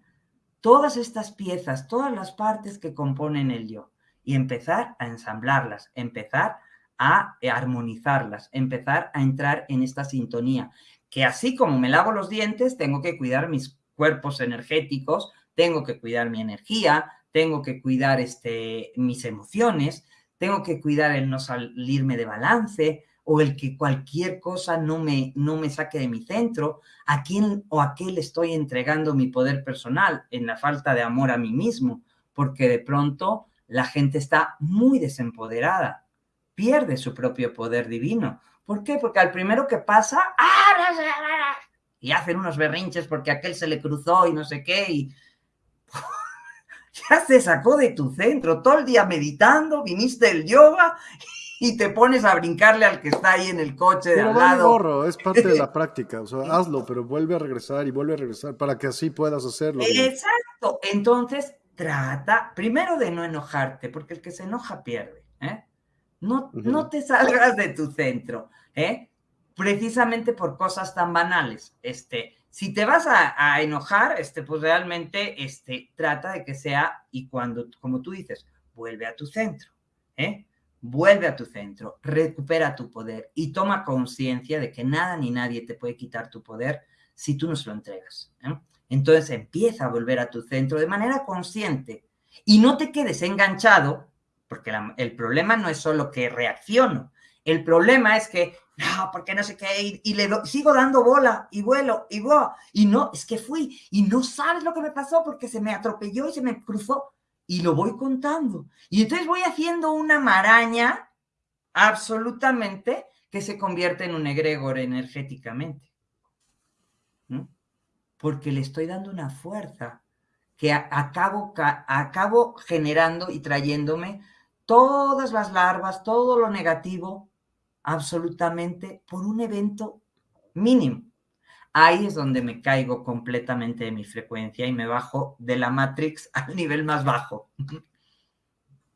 todas estas piezas, todas las partes que componen el yo y empezar a ensamblarlas, empezar a armonizarlas, empezar a entrar en esta sintonía. Que así como me lavo los dientes, tengo que cuidar mis cuerpos energéticos, tengo que cuidar mi energía, tengo que cuidar este, mis emociones, tengo que cuidar el no salirme de balance, o el que cualquier cosa no me, no me saque de mi centro, a quién o a qué le estoy entregando mi poder personal en la falta de amor a mí mismo, porque de pronto la gente está muy desempoderada, pierde su propio poder divino. ¿Por qué? Porque al primero que pasa, ¡ah! y hacen unos berrinches porque aquel se le cruzó y no sé qué, y ya se sacó de tu centro, todo el día meditando, viniste el yoga y te pones a brincarle al que está ahí en el coche de pero al lado. Gorro, es parte de la práctica, o sea, hazlo, pero vuelve a regresar y vuelve a regresar para que así puedas hacerlo. Exacto, entonces trata primero de no enojarte, porque el que se enoja pierde, ¿eh? No, no te salgas de tu centro, ¿eh? Precisamente por cosas tan banales, este, si te vas a, a, enojar, este, pues realmente, este, trata de que sea, y cuando, como tú dices, vuelve a tu centro, ¿eh? Vuelve a tu centro, recupera tu poder y toma conciencia de que nada ni nadie te puede quitar tu poder si tú no se lo entregas. ¿eh? Entonces empieza a volver a tu centro de manera consciente y no te quedes enganchado, porque el problema no es solo que reacciono, el problema es que, no, porque no sé qué, y, le sigo dando bola y vuelo y voy, y no, es que fui y no sabes lo que me pasó porque se me atropelló y se me cruzó y lo voy contando. Y entonces voy haciendo una maraña absolutamente que se convierte en un egregor energéticamente. Porque le estoy dando una fuerza que acabo, acabo generando y trayéndome todas las larvas, todo lo negativo, absolutamente por un evento mínimo ahí es donde me caigo completamente de mi frecuencia y me bajo de la Matrix al nivel más bajo.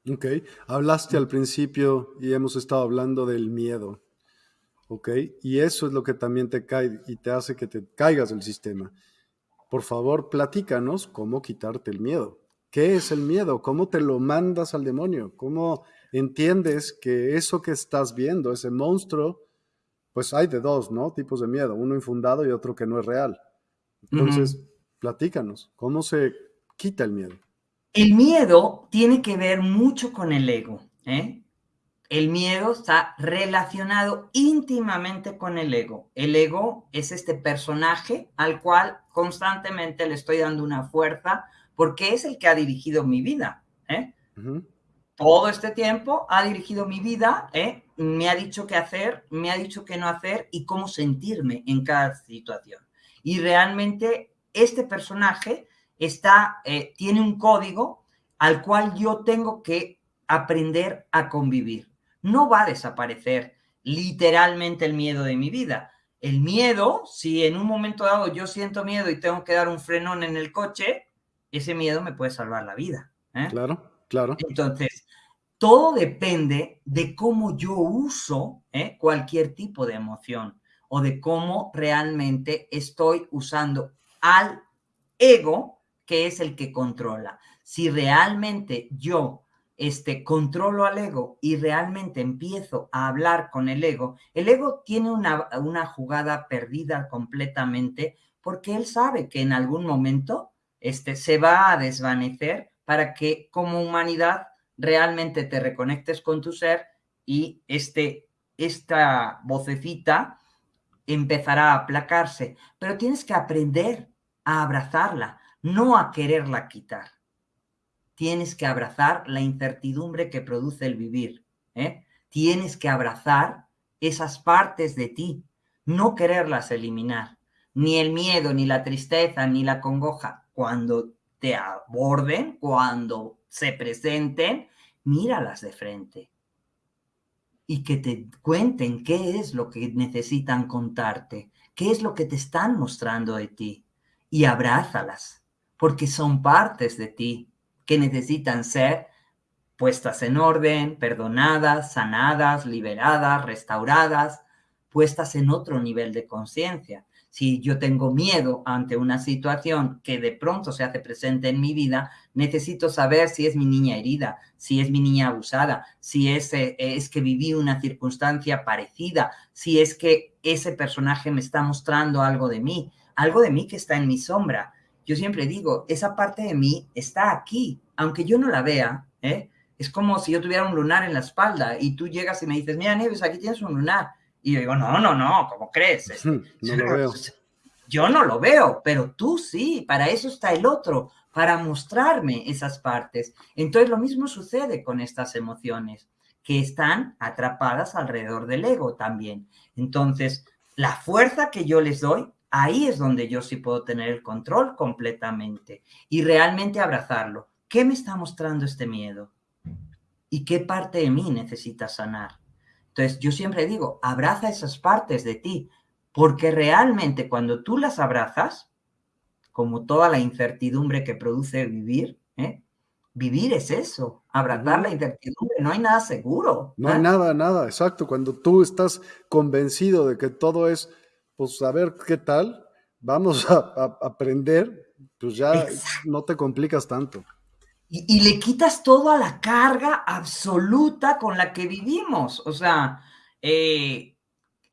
Ok, hablaste al principio y hemos estado hablando del miedo. Ok, y eso es lo que también te cae y te hace que te caigas del sistema. Por favor, platícanos cómo quitarte el miedo. ¿Qué es el miedo? ¿Cómo te lo mandas al demonio? ¿Cómo entiendes que eso que estás viendo, ese monstruo, pues hay de dos, ¿no? Tipos de miedo, uno infundado y otro que no es real. Entonces, platícanos, ¿cómo se quita el miedo? El miedo tiene que ver mucho con el ego, ¿eh? El miedo está relacionado íntimamente con el ego. El ego es este personaje al cual constantemente le estoy dando una fuerza porque es el que ha dirigido mi vida. ¿eh? todo este tiempo ha dirigido mi vida, ¿eh? Me ha dicho qué hacer, me ha dicho qué no hacer y cómo sentirme en cada situación. Y realmente este personaje está, eh, tiene un código al cual yo tengo que aprender a convivir. No va a desaparecer literalmente el miedo de mi vida. El miedo, si en un momento dado yo siento miedo y tengo que dar un frenón en el coche, ese miedo me puede salvar la vida. ¿eh? Claro. Claro. Entonces, todo depende de cómo yo uso ¿eh? cualquier tipo de emoción o de cómo realmente estoy usando al ego, que es el que controla. Si realmente yo este, controlo al ego y realmente empiezo a hablar con el ego, el ego tiene una, una jugada perdida completamente porque él sabe que en algún momento este, se va a desvanecer para que como humanidad realmente te reconectes con tu ser y este, esta vocecita empezará a aplacarse. Pero tienes que aprender a abrazarla, no a quererla quitar. Tienes que abrazar la incertidumbre que produce el vivir. ¿eh? Tienes que abrazar esas partes de ti, no quererlas eliminar. Ni el miedo, ni la tristeza, ni la congoja. Cuando te aborden, cuando se presenten, míralas de frente. Y que te cuenten qué es lo que necesitan contarte, qué es lo que te están mostrando de ti. Y abrázalas, porque son partes de ti que necesitan ser puestas en orden, perdonadas, sanadas, liberadas, restauradas, puestas en otro nivel de conciencia. Si yo tengo miedo ante una situación que de pronto se hace presente en mi vida, necesito saber si es mi niña herida, si es mi niña abusada, si es, eh, es que viví una circunstancia parecida, si es que ese personaje me está mostrando algo de mí, algo de mí que está en mi sombra. Yo siempre digo, esa parte de mí está aquí, aunque yo no la vea, ¿eh? Es como si yo tuviera un lunar en la espalda y tú llegas y me dices, mira, Nieves, aquí tienes un lunar y yo digo, no, no, no, ¿cómo crees? Este, no lo veo. Yo no lo veo, pero tú sí, para eso está el otro, para mostrarme esas partes. Entonces lo mismo sucede con estas emociones, que están atrapadas alrededor del ego también. Entonces, la fuerza que yo les doy, ahí es donde yo sí puedo tener el control completamente y realmente abrazarlo. ¿Qué me está mostrando este miedo? ¿Y qué parte de mí necesita sanar? Entonces, yo siempre digo, abraza esas partes de ti, porque realmente cuando tú las abrazas, como toda la incertidumbre que produce vivir, ¿eh? vivir es eso, abrazar la incertidumbre, no hay nada seguro. No hay ¿ah? nada, nada, exacto. Cuando tú estás convencido de que todo es, pues a ver qué tal, vamos a, aprender, pues ya no te complicas tanto y, le quitas toda la carga absoluta con la que vivimos. O sea, eh,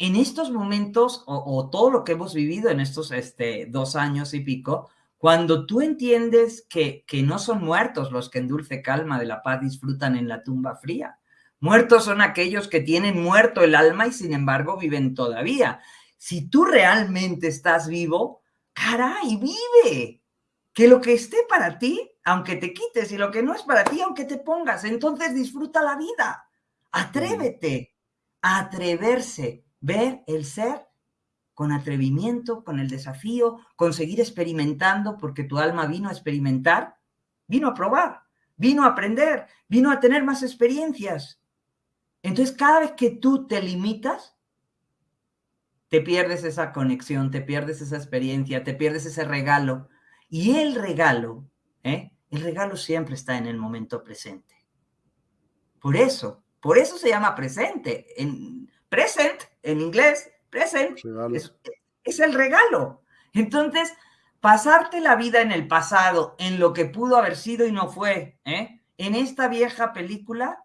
en estos momentos o, todo lo que hemos vivido en estos este, dos años y pico, cuando tú entiendes que, que no son muertos los que en dulce calma de la paz disfrutan en la tumba fría, muertos son aquellos que tienen muerto el alma y sin embargo viven todavía. Si tú realmente estás vivo, caray, vive. Que lo que esté para ti aunque te quites, y lo que no es para ti, aunque te pongas. Entonces disfruta la vida. Atrévete a atreverse, ver el ser con atrevimiento, con el desafío, con seguir experimentando, porque tu alma vino a experimentar, vino a probar, vino a aprender, vino a tener más experiencias. Entonces, cada vez que tú te limitas, te pierdes esa conexión, te pierdes esa experiencia, te pierdes ese regalo. Y el regalo ¿eh? El regalo siempre está en el momento presente. Por eso, por eso se llama presente. En present, en inglés, present, es, el regalo. Entonces, pasarte la vida en el pasado, en lo que pudo haber sido y no fue, ¿eh? en esta vieja película,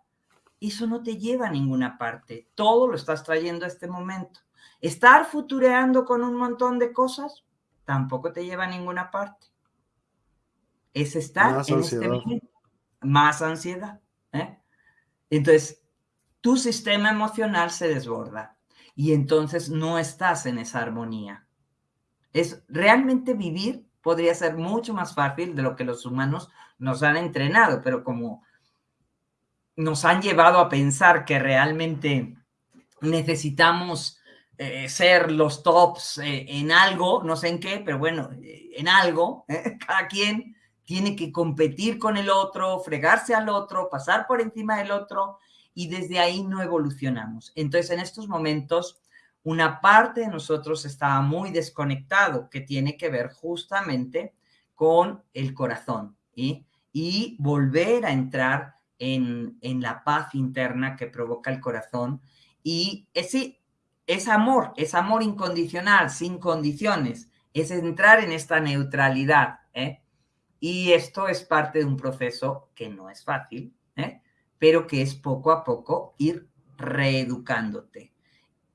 eso no te lleva a ninguna parte. Todo lo estás trayendo a este momento. Estar futureando con un montón de cosas tampoco te lleva a ninguna parte es estar en este momento. Más ansiedad. ¿eh? Entonces, tu sistema emocional se desborda y entonces no estás en esa armonía. Es realmente vivir podría ser mucho más fácil de lo que los humanos nos han entrenado, pero como nos han llevado a pensar que realmente necesitamos eh, ser los tops eh, en algo, no sé en qué, pero bueno, en algo, cada quien tiene que competir con el otro, fregarse al otro, pasar por encima del otro y desde ahí no evolucionamos. Entonces, en estos momentos, una parte de nosotros está muy desconectado, que tiene que ver justamente con el corazón y volver a entrar en, en, la paz interna que provoca el corazón. Y ese es amor, es amor incondicional, sin condiciones, es entrar en esta neutralidad. ¿eh? Y esto es parte de un proceso que no es fácil. Pero que es poco a poco ir reeducándote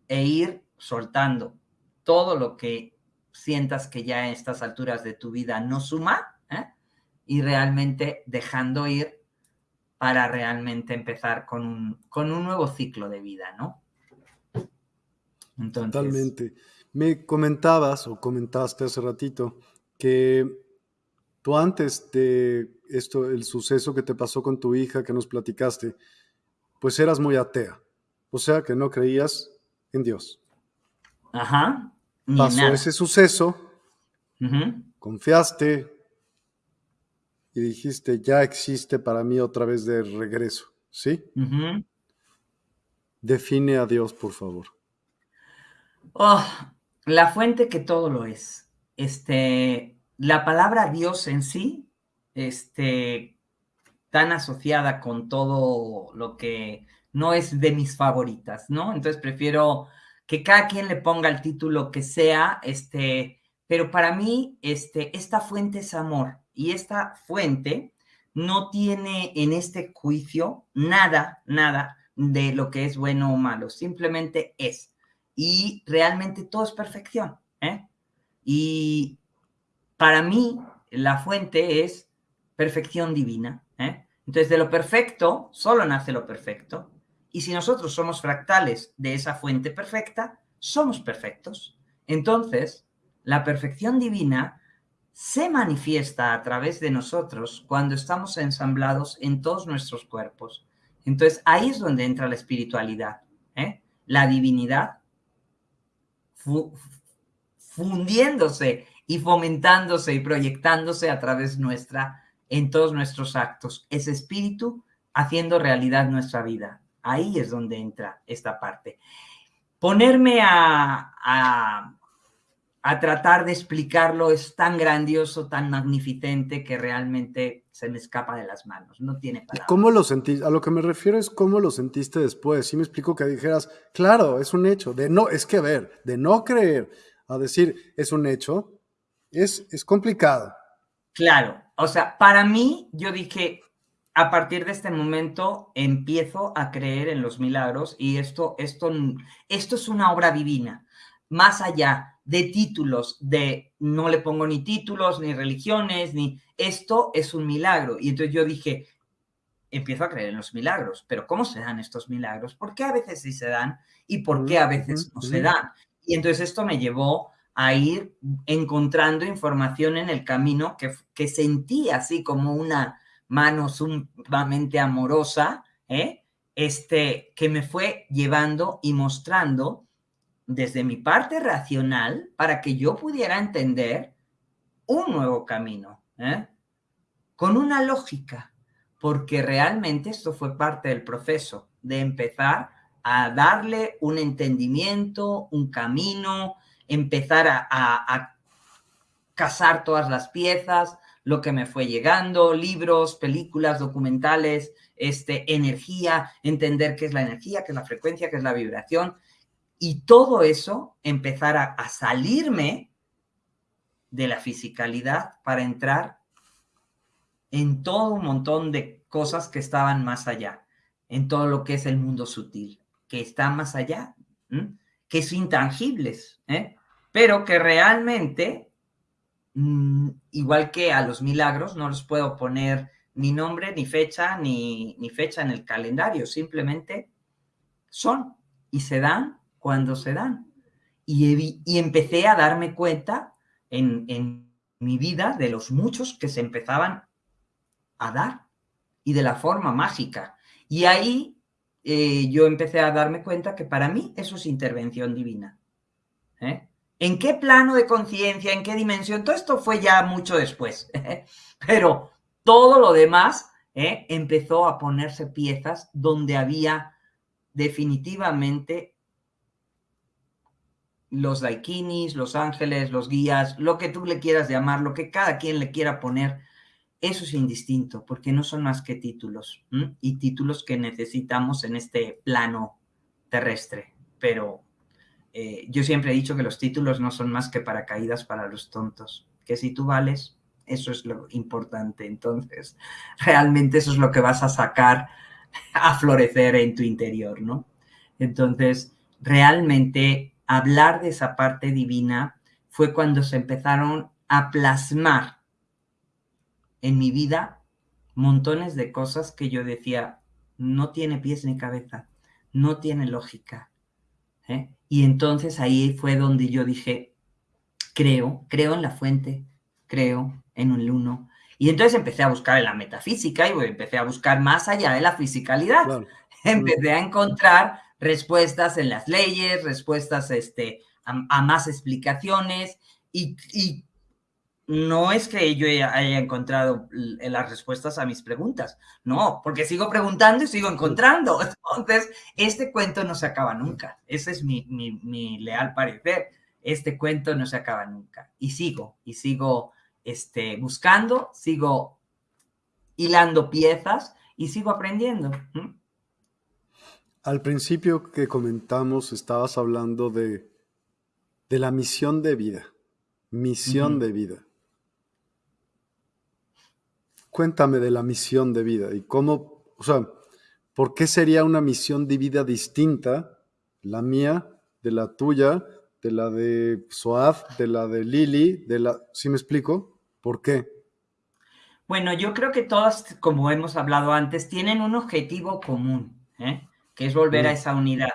e ir soltando todo lo que sientas que ya en estas alturas de tu vida no suma ¿eh? y realmente dejando ir para realmente empezar con un, con un nuevo ciclo de vida, ¿no? Totalmente. Me comentabas o comentaste hace ratito que tú antes de esto, el suceso que te pasó con tu hija que nos platicaste, pues eras muy atea. O sea que no creías en Dios. Ajá. Pasó ese suceso, confiaste y dijiste, ya existe para mí otra vez de regreso, ¿sí? Define a Dios, por favor. Oh, la fuente que todo lo es. Este, la palabra Dios en sí, este, tan asociada con todo lo que no es de mis favoritas, ¿no? Entonces prefiero que cada quien le ponga el título que sea, este, pero para mí, este, esta fuente es amor y esta fuente no tiene en este juicio nada, nada de lo que es bueno o malo, simplemente es. Y realmente todo es perfección, ¿eh? Y para mí, la fuente es perfección divina, ¿eh? Entonces, de lo perfecto, solo nace lo perfecto. Y si nosotros somos fractales de esa fuente perfecta, somos perfectos. Entonces, la perfección divina se manifiesta a través de nosotros cuando estamos ensamblados en todos nuestros cuerpos. Entonces, ahí es donde entra la espiritualidad, ¿eh? la divinidad fundiéndose y fomentándose y proyectándose a través nuestra en todos nuestros actos. Ese espíritu haciendo realidad nuestra vida. Ahí es donde entra esta parte. Ponerme a, a, tratar de explicarlo es tan grandioso, tan magnificente que realmente se me escapa de las manos. No tiene palabras. ¿Cómo lo sentiste? A lo que me refiero es cómo lo sentiste después. Si me explico que dijeras, claro, es un hecho. De no, es que ver, de no creer a decir es un hecho, es, es complicado. Claro, o sea, para mí yo dije, a partir de este momento empiezo a creer en los milagros y esto, esto, esto es una obra divina, más allá de títulos, de no le pongo ni títulos, ni religiones, ni esto es un milagro. Y entonces yo dije, empiezo a creer en los milagros, pero ¿cómo se dan estos milagros? ¿Por qué a veces sí se dan y por qué a veces no se dan? Y entonces esto me llevó a ir encontrando información en el camino que, que sentí así como una mano sumamente amorosa, ¿eh? este, que me fue llevando y mostrando desde mi parte racional para que yo pudiera entender un nuevo camino, ¿eh? con una lógica, porque realmente esto fue parte del proceso de empezar a darle un entendimiento, un camino, empezar a, a, casar todas las piezas, lo que me fue llegando, libros, películas, documentales, este, energía, entender qué es la energía, qué es la frecuencia, qué es la vibración, y todo eso empezar a, a salirme de la fisicalidad para entrar en todo un montón de cosas que estaban más allá, en todo lo que es el mundo sutil, que está más allá, que es intangibles, ¿eh? Pero que realmente Mm, igual que a los milagros, no los puedo poner ni nombre, ni fecha, ni, fecha en el calendario, simplemente son y se dan cuando se dan. Y, y empecé a darme cuenta en, en, mi vida de los muchos que se empezaban a dar y de la forma mágica. Y ahí eh, yo empecé a darme cuenta que para mí eso es intervención divina. ¿eh? ¿En qué plano de conciencia? ¿En qué dimensión? Todo esto fue ya mucho después. Pero todo lo demás ¿eh? empezó a ponerse piezas donde había definitivamente los daikinis, los ángeles, los guías, lo que tú le quieras llamar, lo que cada quien le quiera poner, eso es indistinto, porque no son más que títulos, y títulos que necesitamos en este plano terrestre, pero eh, yo siempre he dicho que los títulos no son más que paracaídas para los tontos, que si tú vales, eso es lo importante. Entonces, realmente eso es lo que vas a sacar a florecer en tu interior, ¿no? Entonces, realmente hablar de esa parte divina fue cuando se empezaron a plasmar en mi vida montones de cosas que yo decía, no tiene pies ni cabeza, no tiene lógica. ¿eh? Y entonces ahí fue donde yo dije, creo, creo en la fuente, creo en el uno. Y entonces empecé a buscar en la metafísica y empecé a buscar más allá de la fisicalidad. Empecé a encontrar respuestas en las leyes, respuestas este, a, más explicaciones y, y, no es que yo haya encontrado las respuestas a mis preguntas, no, porque sigo preguntando y sigo encontrando. Entonces, este cuento no se acaba nunca. Ese es mi, mi, mi leal parecer. Este cuento no se acaba nunca. Y sigo, y sigo este, buscando, sigo hilando piezas y sigo aprendiendo. Al principio que comentamos, estabas hablando de, de la misión de vida. Misión de vida. Cuéntame de la misión de vida y cómo, o sea, ¿por qué sería una misión de vida distinta, la mía, de la tuya, de la de Soaf, de la de Lili, de la... ¿Sí me explico? ¿Por qué? Bueno, yo creo que todas, como hemos hablado antes, tienen un objetivo común, ¿eh? que es volver a esa unidad.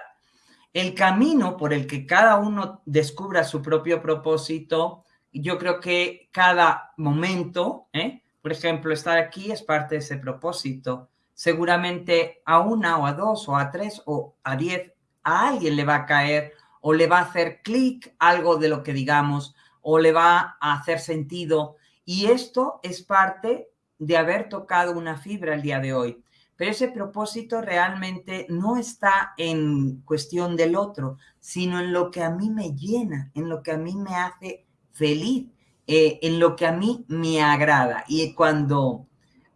El camino por el que cada uno descubra su propio propósito, yo creo que cada momento, ¿eh? Por ejemplo, estar aquí es parte de ese propósito. Seguramente a una o a dos o a tres o a diez, a alguien le va a caer o le va a hacer clic algo de lo que digamos o le va a hacer sentido. Y esto es parte de haber tocado una fibra el día de hoy. Pero ese propósito realmente no está en cuestión del otro, sino en lo que a mí me llena, en lo que a mí me hace feliz, eh, en lo que a mí me agrada. Y cuando,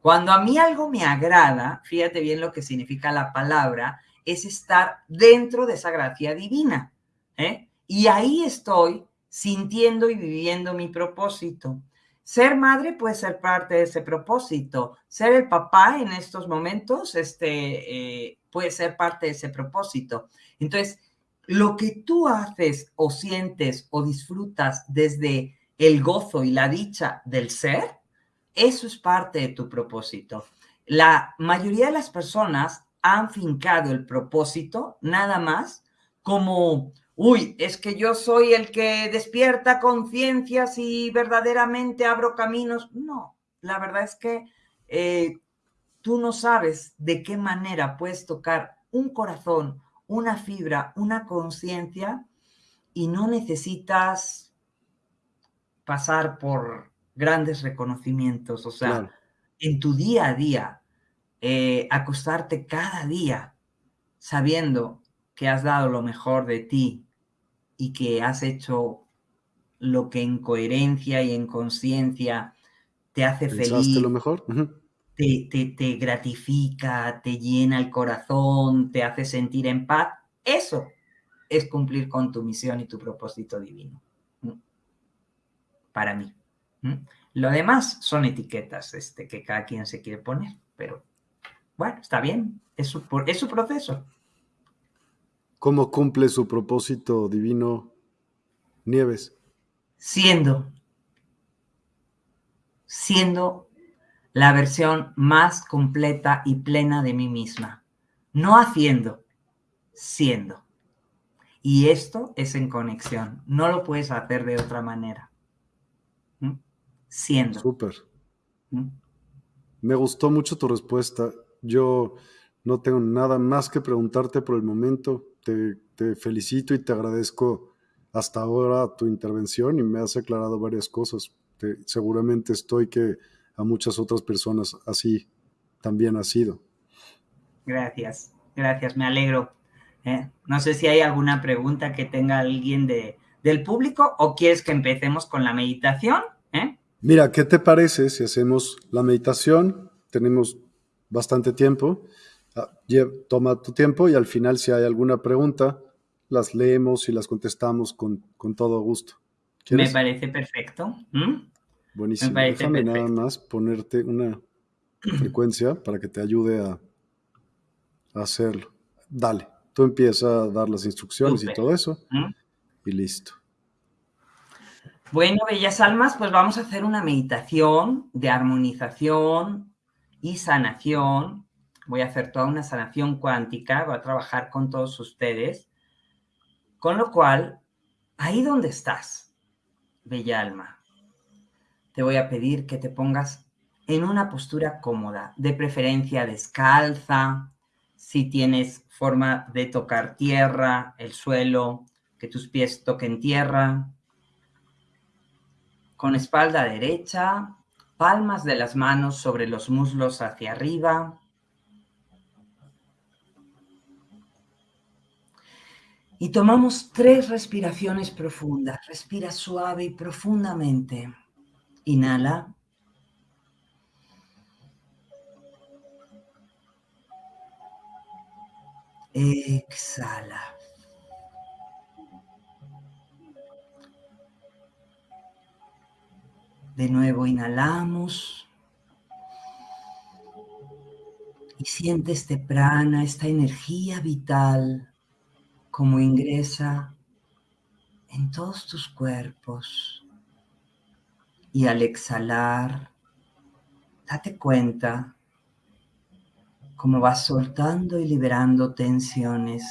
cuando a mí algo me agrada, fíjate bien lo que significa la palabra, es estar dentro de esa gracia divina. ¿eh? Y ahí estoy sintiendo y viviendo mi propósito. Ser madre puede ser parte de ese propósito. Ser el papá en estos momentos este, eh, puede ser parte de ese propósito. Entonces, lo que tú haces o sientes o disfrutas desde el gozo y la dicha del ser, eso es parte de tu propósito. La mayoría de las personas han fincado el propósito nada más como uy, es que yo soy el que despierta conciencias y verdaderamente abro caminos. No, la verdad es que eh, tú no sabes de qué manera puedes tocar un corazón, una fibra, una conciencia y no necesitas pasar por grandes reconocimientos, o sea, en tu día a día, eh, acostarte cada día sabiendo que has dado lo mejor de ti y que has hecho lo que en coherencia y en conciencia te hace feliz. lo mejor? te, gratifica, te llena el corazón, te hace sentir en paz. Eso es cumplir con tu misión y tu propósito divino. Para mí. Lo demás son etiquetas este, que cada quien se quiere poner, pero bueno, está bien, es su, es su proceso. ¿Cómo cumple su propósito divino Nieves? Siendo, siendo la versión más completa y plena de mí misma. No haciendo, siendo. Y esto es en conexión. No lo puedes hacer de otra manera. Siendo. Súper. ¿Mm? Me gustó mucho tu respuesta. Yo no tengo nada más que preguntarte por el momento te, felicito y te agradezco hasta ahora tu intervención y me has aclarado varias cosas. seguramente estoy que a muchas otras personas así también ha sido. Gracias, gracias, me alegro. ¿eh? No sé si hay alguna pregunta que tenga alguien de, del público o quieres que empecemos con la meditación. ¿eh? Mira, ¿qué te parece si hacemos la meditación? Tenemos bastante tiempo Ah, toma tu tiempo y al final si hay alguna pregunta, las leemos y las contestamos con, todo gusto. Me parece perfecto. ¿Mm? Buenísimo. Déjame nada más ponerte una frecuencia para que te ayude a hacerlo. Dale, tú empiezas a dar las instrucciones y todo eso. Y listo. Bueno, bellas almas, pues vamos a hacer una meditación de armonización y sanación. Voy a hacer toda una sanación cuántica, voy a trabajar con todos ustedes. Con lo cual, ahí donde estás, bella alma, te voy a pedir que te pongas en una postura cómoda, de preferencia descalza, si tienes forma de tocar tierra, el suelo, que tus pies toquen tierra, con espalda derecha, palmas de las manos sobre los muslos hacia arriba. Y tomamos tres respiraciones profundas. Respira suave y profundamente. Inhala. Exhala. De nuevo inhalamos. Y siente este prana, esta energía vital, como ingresa en todos tus cuerpos. Y al exhalar, date cuenta cómo vas soltando y liberando tensiones.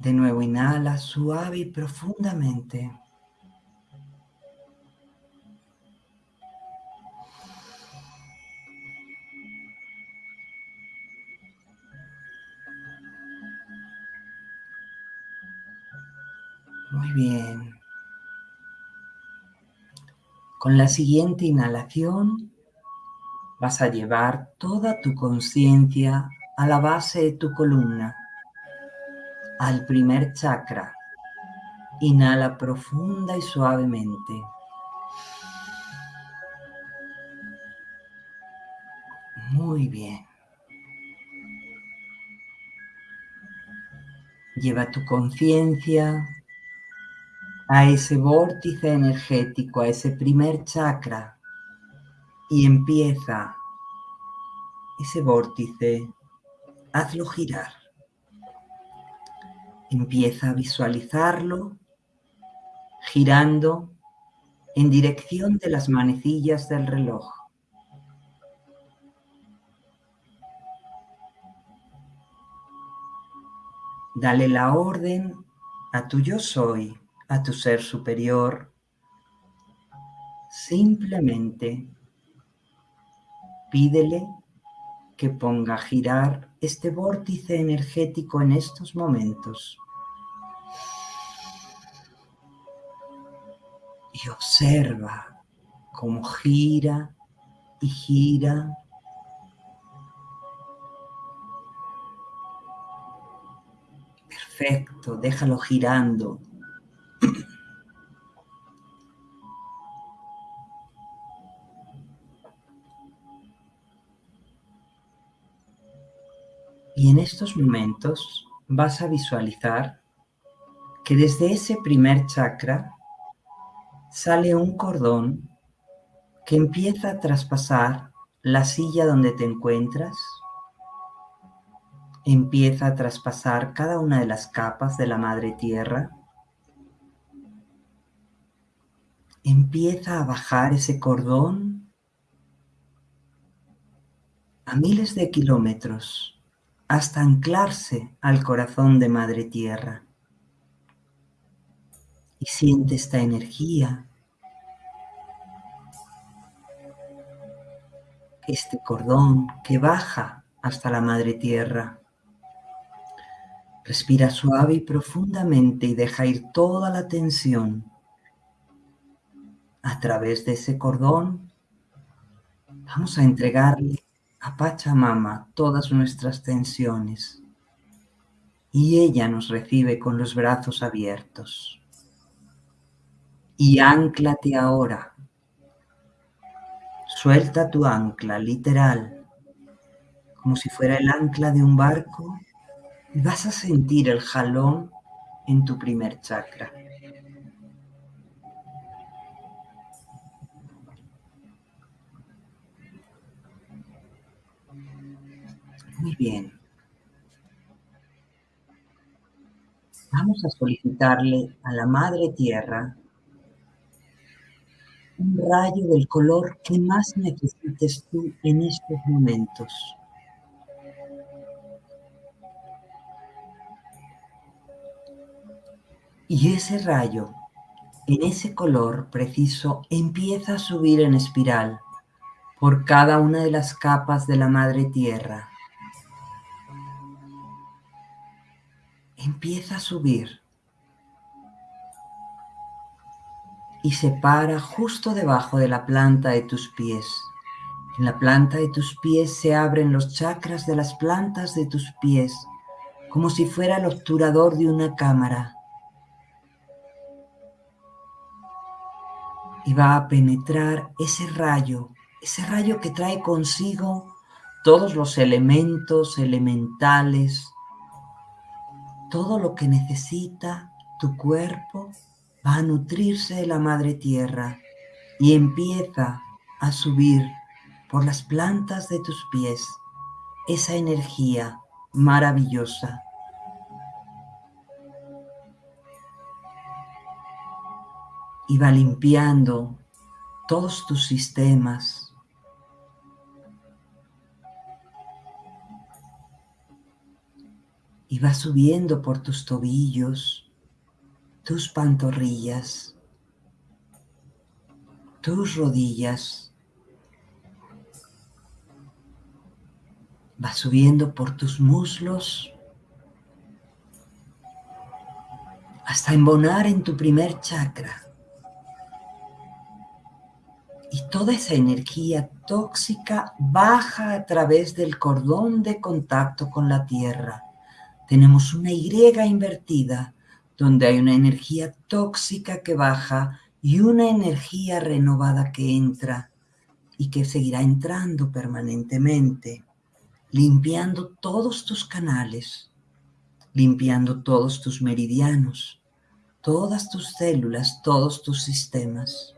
De nuevo inhala suave y profundamente. Muy bien. Con la siguiente inhalación vas a llevar toda tu conciencia a la base de tu columna al primer chakra. Inhala profunda y suavemente. Muy bien. Lleva tu conciencia a ese vórtice energético, a ese primer chakra y empieza ese vórtice, hazlo girar. Empieza a visualizarlo girando en dirección de las manecillas del reloj. Dale la orden a tu yo soy, a tu ser superior. Simplemente pídele que ponga a girar este vórtice energético en estos momentos. Y observa cómo gira y gira. Perfecto, déjalo girando. Estos momentos vas a visualizar que desde ese primer chakra sale un cordón que empieza a traspasar la silla donde te encuentras, empieza a traspasar cada una de las capas de la madre tierra, empieza a bajar ese cordón a miles de kilómetros hasta anclarse al corazón de Madre Tierra. Y siente esta energía, este cordón que baja hasta la Madre Tierra. Respira suave y profundamente y deja ir toda la tensión. A través de ese cordón vamos a entregarle a Pachamama todas nuestras tensiones y ella nos recibe con los brazos abiertos. Y anclate ahora. Suelta tu ancla, literal, como si fuera el ancla de un barco, y vas a sentir el jalón en tu primer chakra. Muy bien. Vamos a solicitarle a la Madre Tierra un rayo del color que más necesites tú en estos momentos. Y ese rayo, en ese color preciso, empieza a subir en espiral por cada una de las capas de la Madre Tierra. Empieza a subir y se para justo debajo de la planta de tus pies. En la planta de tus pies se abren los chakras de las plantas de tus pies, como si fuera el obturador de una cámara. Y va a penetrar ese rayo ese rayo que trae consigo todos los elementos elementales, todo lo que necesita tu cuerpo va a nutrirse de la madre tierra y empieza a subir por las plantas de tus pies esa energía maravillosa. Y va limpiando todos tus sistemas, y va subiendo por tus tobillos, tus pantorrillas, tus rodillas. Va subiendo por tus muslos hasta embonar en tu primer chakra. Y toda esa energía tóxica baja a través del cordón de contacto con la tierra tenemos una Y invertida, donde hay una energía tóxica que baja y una energía renovada que entra y que seguirá entrando permanentemente, limpiando todos tus canales, limpiando todos tus meridianos, todas tus células, todos tus sistemas,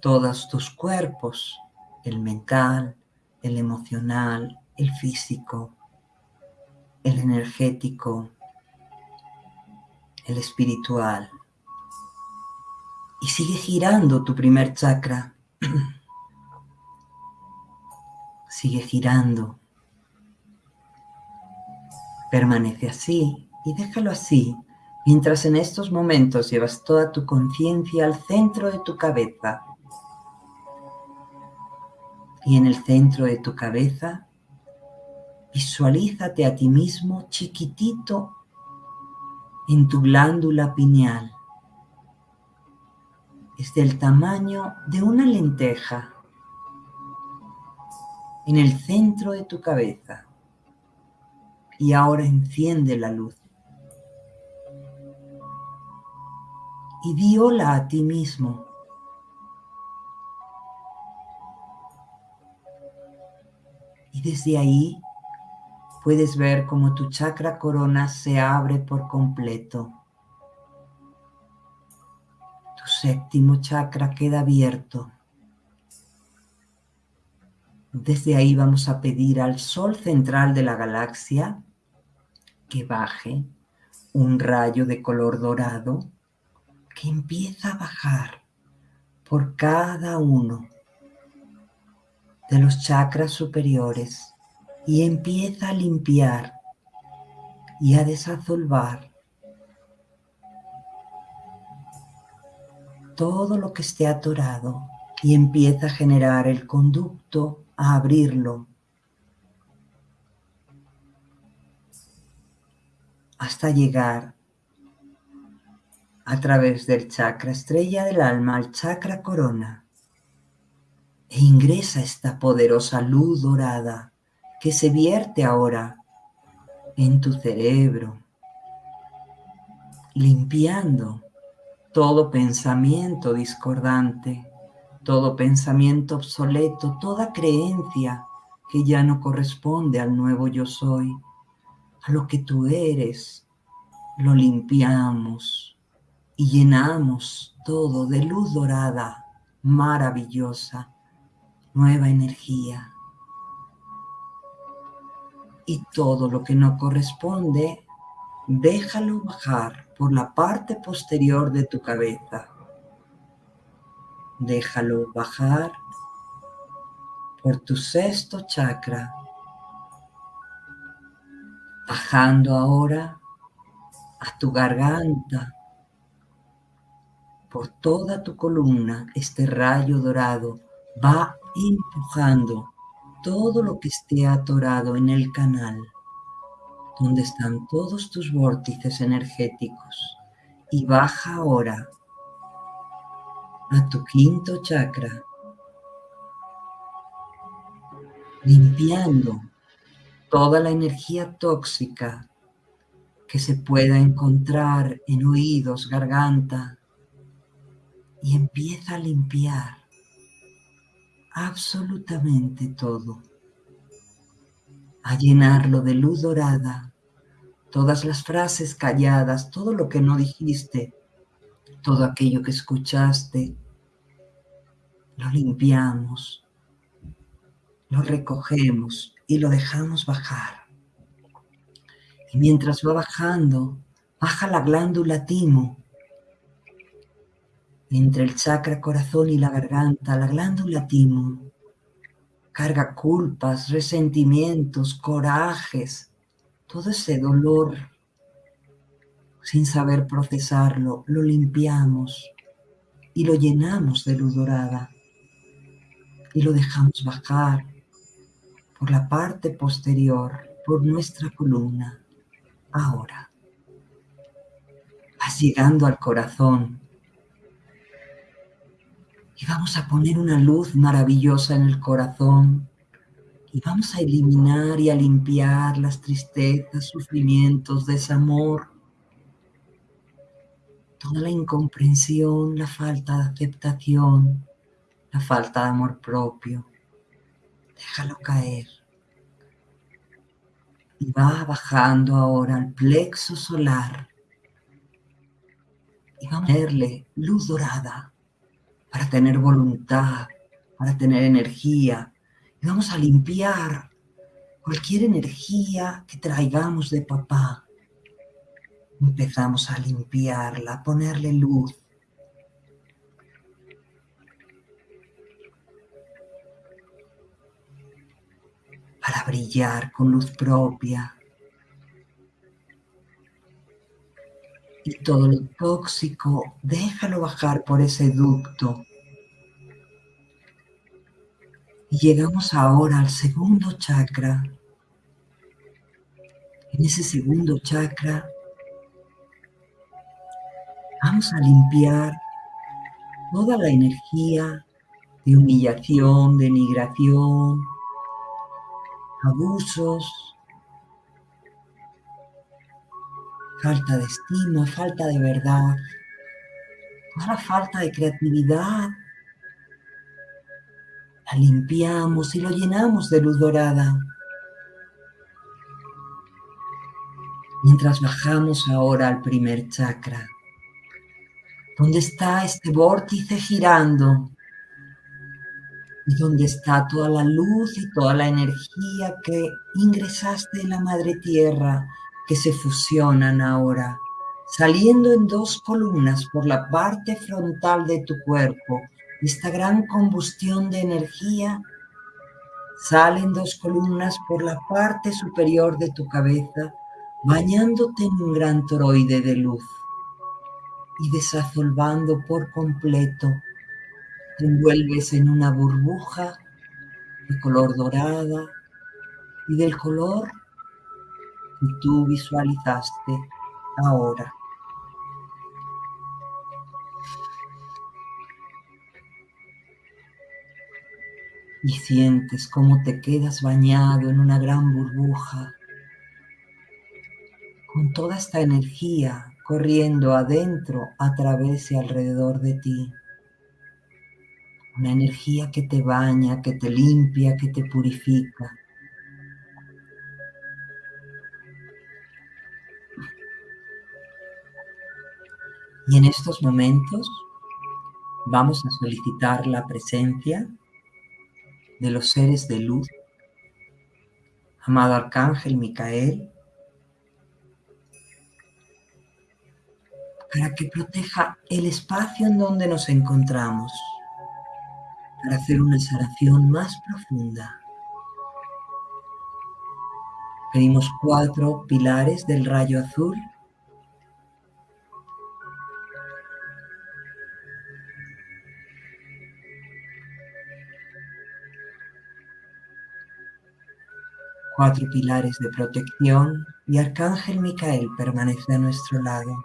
todos tus cuerpos, el mental, el emocional, el físico, el energético, el espiritual. Y sigue girando tu primer chakra. sigue girando. Permanece así y déjalo así, mientras en estos momentos llevas toda tu conciencia al centro de tu cabeza. Y en el centro de tu cabeza Visualízate a ti mismo chiquitito en tu glándula pineal. Es del tamaño de una lenteja en el centro de tu cabeza. Y ahora enciende la luz. Y di a ti mismo. Y desde ahí puedes ver cómo tu chakra corona se abre por completo. Tu séptimo chakra queda abierto. Desde ahí vamos a pedir al sol central de la galaxia que baje un rayo de color dorado que empieza a bajar por cada uno de los chakras superiores y empieza a limpiar y a desazolvar todo lo que esté atorado y empieza a generar el conducto, a abrirlo hasta llegar a través del chakra estrella del alma al chakra corona e ingresa esta poderosa luz dorada que se vierte ahora en tu cerebro, limpiando todo pensamiento discordante, todo pensamiento obsoleto, toda creencia que ya no corresponde al nuevo yo soy, a lo que tú eres, lo limpiamos y llenamos todo de luz dorada, maravillosa, nueva energía y todo lo que no corresponde, déjalo bajar por la parte posterior de tu cabeza. Déjalo bajar por tu sexto chakra, bajando ahora a tu garganta, por toda tu columna, este rayo dorado va empujando todo lo que esté atorado en el canal, donde están todos tus vórtices energéticos, y baja ahora a tu quinto chakra, limpiando toda la energía tóxica que se pueda encontrar en oídos, garganta, y empieza a limpiar absolutamente todo, a llenarlo de luz dorada, todas las frases calladas, todo lo que no dijiste, todo aquello que escuchaste, lo limpiamos, lo recogemos y lo dejamos bajar. Y mientras va bajando, baja la glándula timo, entre el chakra corazón y la garganta, la glándula timo, carga culpas, resentimientos, corajes, todo ese dolor, sin saber procesarlo, lo limpiamos y lo llenamos de luz dorada y lo dejamos bajar por la parte posterior, por nuestra columna. Ahora, vas llegando al corazón y vamos a poner una luz maravillosa en el corazón y vamos a eliminar y a limpiar las tristezas, sufrimientos, desamor, toda la incomprensión, la falta de aceptación, la falta de amor propio. Déjalo caer. Y va bajando ahora al plexo solar. Y vamos a ponerle luz dorada para tener voluntad, para tener energía. Y vamos a limpiar cualquier energía que traigamos de papá. Empezamos a limpiarla, a ponerle luz. Para brillar con luz propia. Y todo lo tóxico, déjalo bajar por ese ducto. Y llegamos ahora al segundo chakra. En ese segundo chakra vamos a limpiar toda la energía de humillación, denigración, abusos, falta de estima, falta de verdad, la falta de creatividad. La limpiamos y lo llenamos de luz dorada. Mientras bajamos ahora al primer chakra, donde está este vórtice girando y donde está toda la luz y toda la energía que ingresaste en la madre tierra que se fusionan ahora, saliendo en dos columnas por la parte frontal de tu cuerpo. Esta gran combustión de energía sale en dos columnas por la parte superior de tu cabeza, bañándote en un gran toroide de luz y desazolvando por completo. Te envuelves en una burbuja de color dorada y del color y tú visualizaste ahora. Y sientes cómo te quedas bañado en una gran burbuja, con toda esta energía corriendo adentro, a través y alrededor de ti. Una energía que te baña, que te limpia, que te purifica. Y en estos momentos vamos a solicitar la presencia de los seres de luz amado Arcángel Micael, para que proteja el espacio en donde nos encontramos, para hacer una sanación más profunda. Pedimos cuatro pilares del rayo azul cuatro pilares de protección y Arcángel Micael permanece a nuestro lado.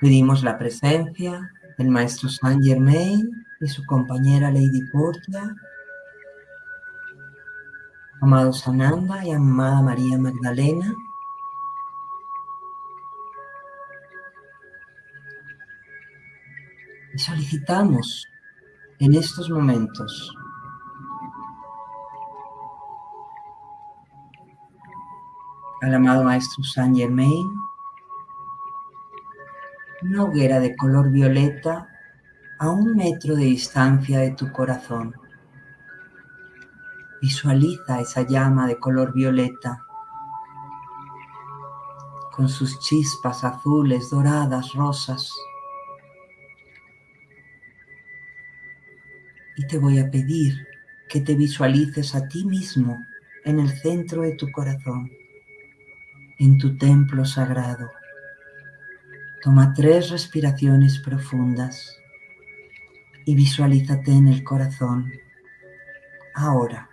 Pedimos la presencia del Maestro Saint Germain y su compañera Lady Portia, amado Sananda y amada María Magdalena, y solicitamos en estos momentos. Al amado Maestro Saint Germain, una hoguera de color violeta a un metro de distancia de tu corazón. Visualiza esa llama de color violeta con sus chispas azules, doradas, rosas. Y te voy a pedir que te visualices a ti mismo en el centro de tu corazón, en tu templo sagrado. Toma tres respiraciones profundas y visualízate en el corazón. Ahora.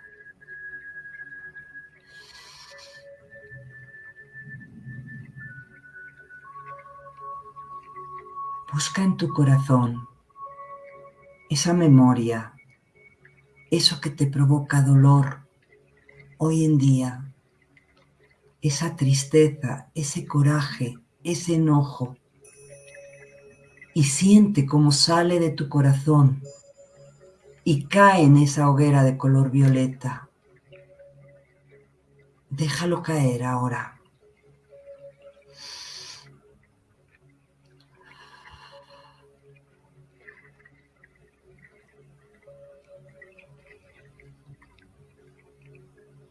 Busca en tu corazón esa memoria, eso que te provoca dolor hoy en día, esa tristeza, ese coraje, ese enojo, y siente cómo sale de tu corazón y cae en esa hoguera de color violeta. Déjalo caer ahora.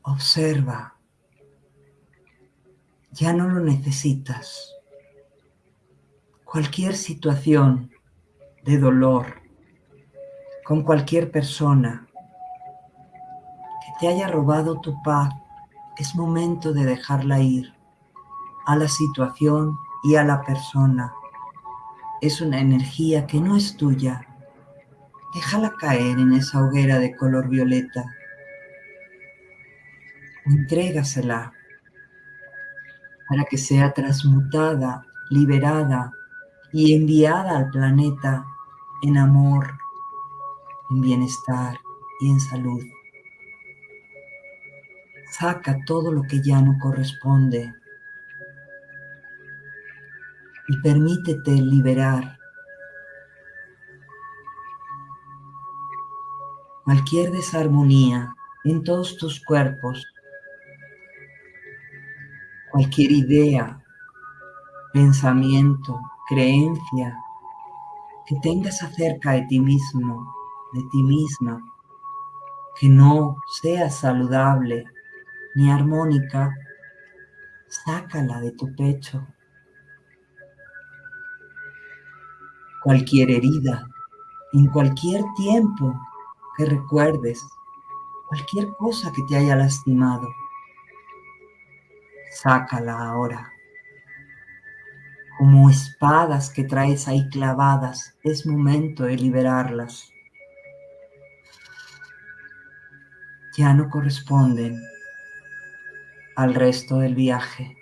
Observa. Ya no lo necesitas. Cualquier situación de dolor con cualquier persona que te haya robado tu paz, es momento de dejarla ir a la situación y a la persona. Es una energía que no es tuya. Déjala caer en esa hoguera de color violeta entrégasela para que sea transmutada, liberada y enviada al planeta en amor, en bienestar y en salud. Saca todo lo que ya no corresponde y permítete liberar cualquier desarmonía en todos tus cuerpos cualquier idea, pensamiento, creencia que tengas acerca de ti mismo, de ti misma, que no sea saludable ni armónica, sácala de tu pecho. Cualquier herida, en cualquier tiempo que recuerdes, cualquier cosa que te haya lastimado, sácala ahora. Como espadas que traes ahí clavadas, es momento de liberarlas. Ya no corresponden al resto del viaje.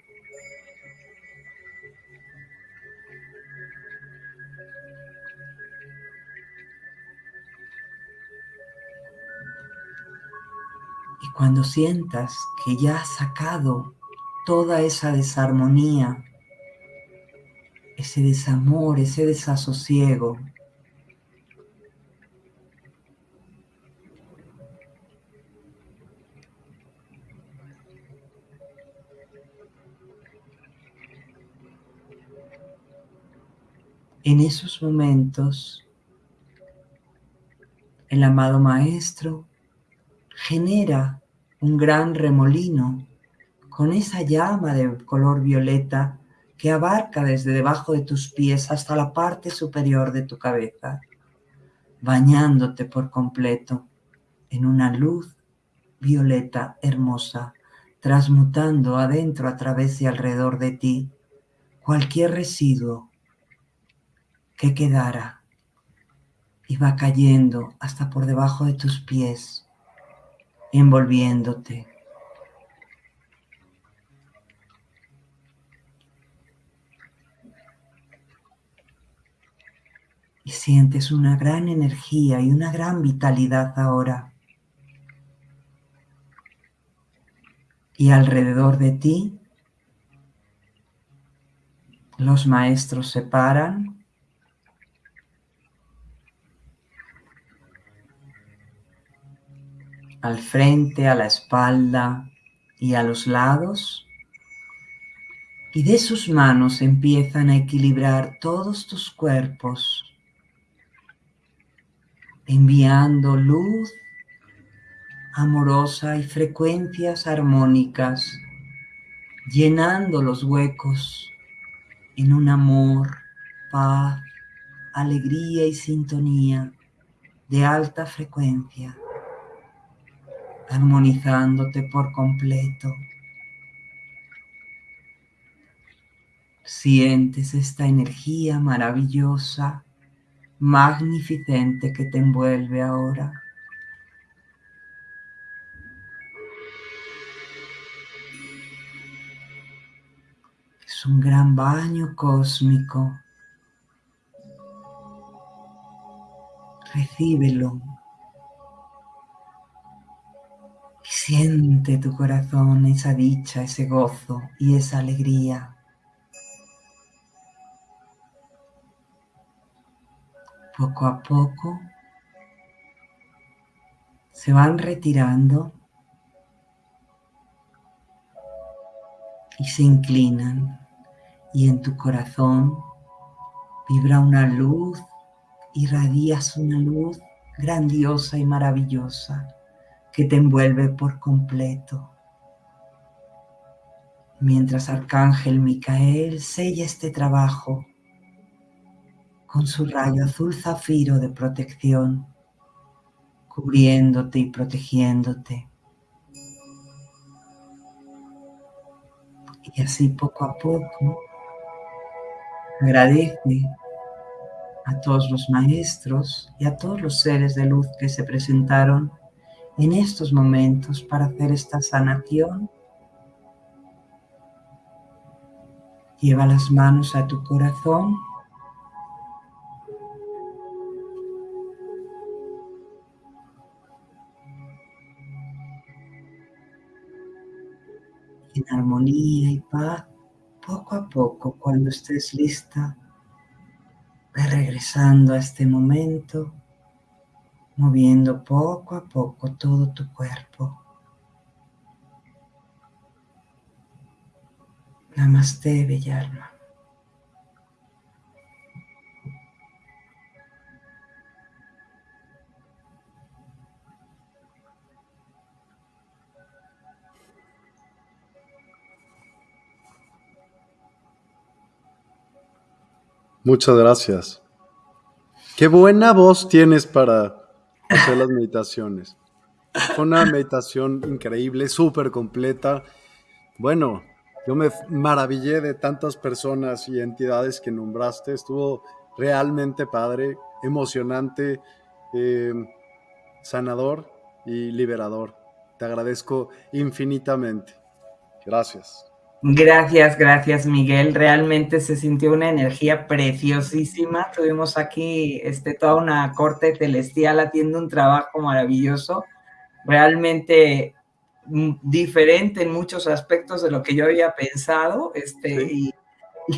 Y cuando sientas que ya has sacado toda esa desarmonía, ese desamor, ese desasosiego. En esos momentos, el amado Maestro genera un gran remolino con esa llama de color violeta que abarca desde debajo de tus pies hasta la parte superior de tu cabeza, bañándote por completo en una luz violeta hermosa, transmutando adentro a través y alrededor de ti cualquier residuo que quedara y va cayendo hasta por debajo de tus pies, envolviéndote. Y sientes una gran energía y una gran vitalidad ahora. Y alrededor de ti, los maestros se paran al frente, a la espalda y a los lados. Y de sus manos empiezan a equilibrar todos tus cuerpos, enviando luz amorosa y frecuencias armónicas, llenando los huecos en un amor, paz, alegría y sintonía de alta frecuencia armonizándote por completo. Sientes esta energía maravillosa, magnificente que te envuelve ahora. Es un gran baño cósmico. Recíbelo Siente tu corazón esa dicha, ese gozo y esa alegría. Poco a poco se van retirando y se inclinan y en tu corazón vibra una luz, irradias una luz grandiosa y maravillosa que te envuelve por completo. Mientras Arcángel Micael sella este trabajo con su rayo azul zafiro de protección, cubriéndote y protegiéndote. Y así poco a poco agradece a todos los maestros y a todos los seres de luz que se presentaron en estos momentos para hacer esta sanación. Lleva las manos a tu corazón. En armonía y paz, poco a poco, cuando estés lista, regresando a este momento moviendo poco a poco todo tu cuerpo. Namaste, bella Muchas gracias. Qué buena voz tienes para hacer las meditaciones. Fue una meditación increíble, súper completa. Bueno, yo me maravillé de tantas personas y entidades que nombraste. Estuvo realmente padre, emocionante, eh, sanador y liberador. Te agradezco infinitamente. Gracias. Gracias, gracias Miguel. Realmente se sintió una energía preciosísima. Tuvimos aquí este, toda una corte celestial haciendo un trabajo maravilloso. Realmente mm, diferente en muchos aspectos de lo que yo había pensado. Este, y,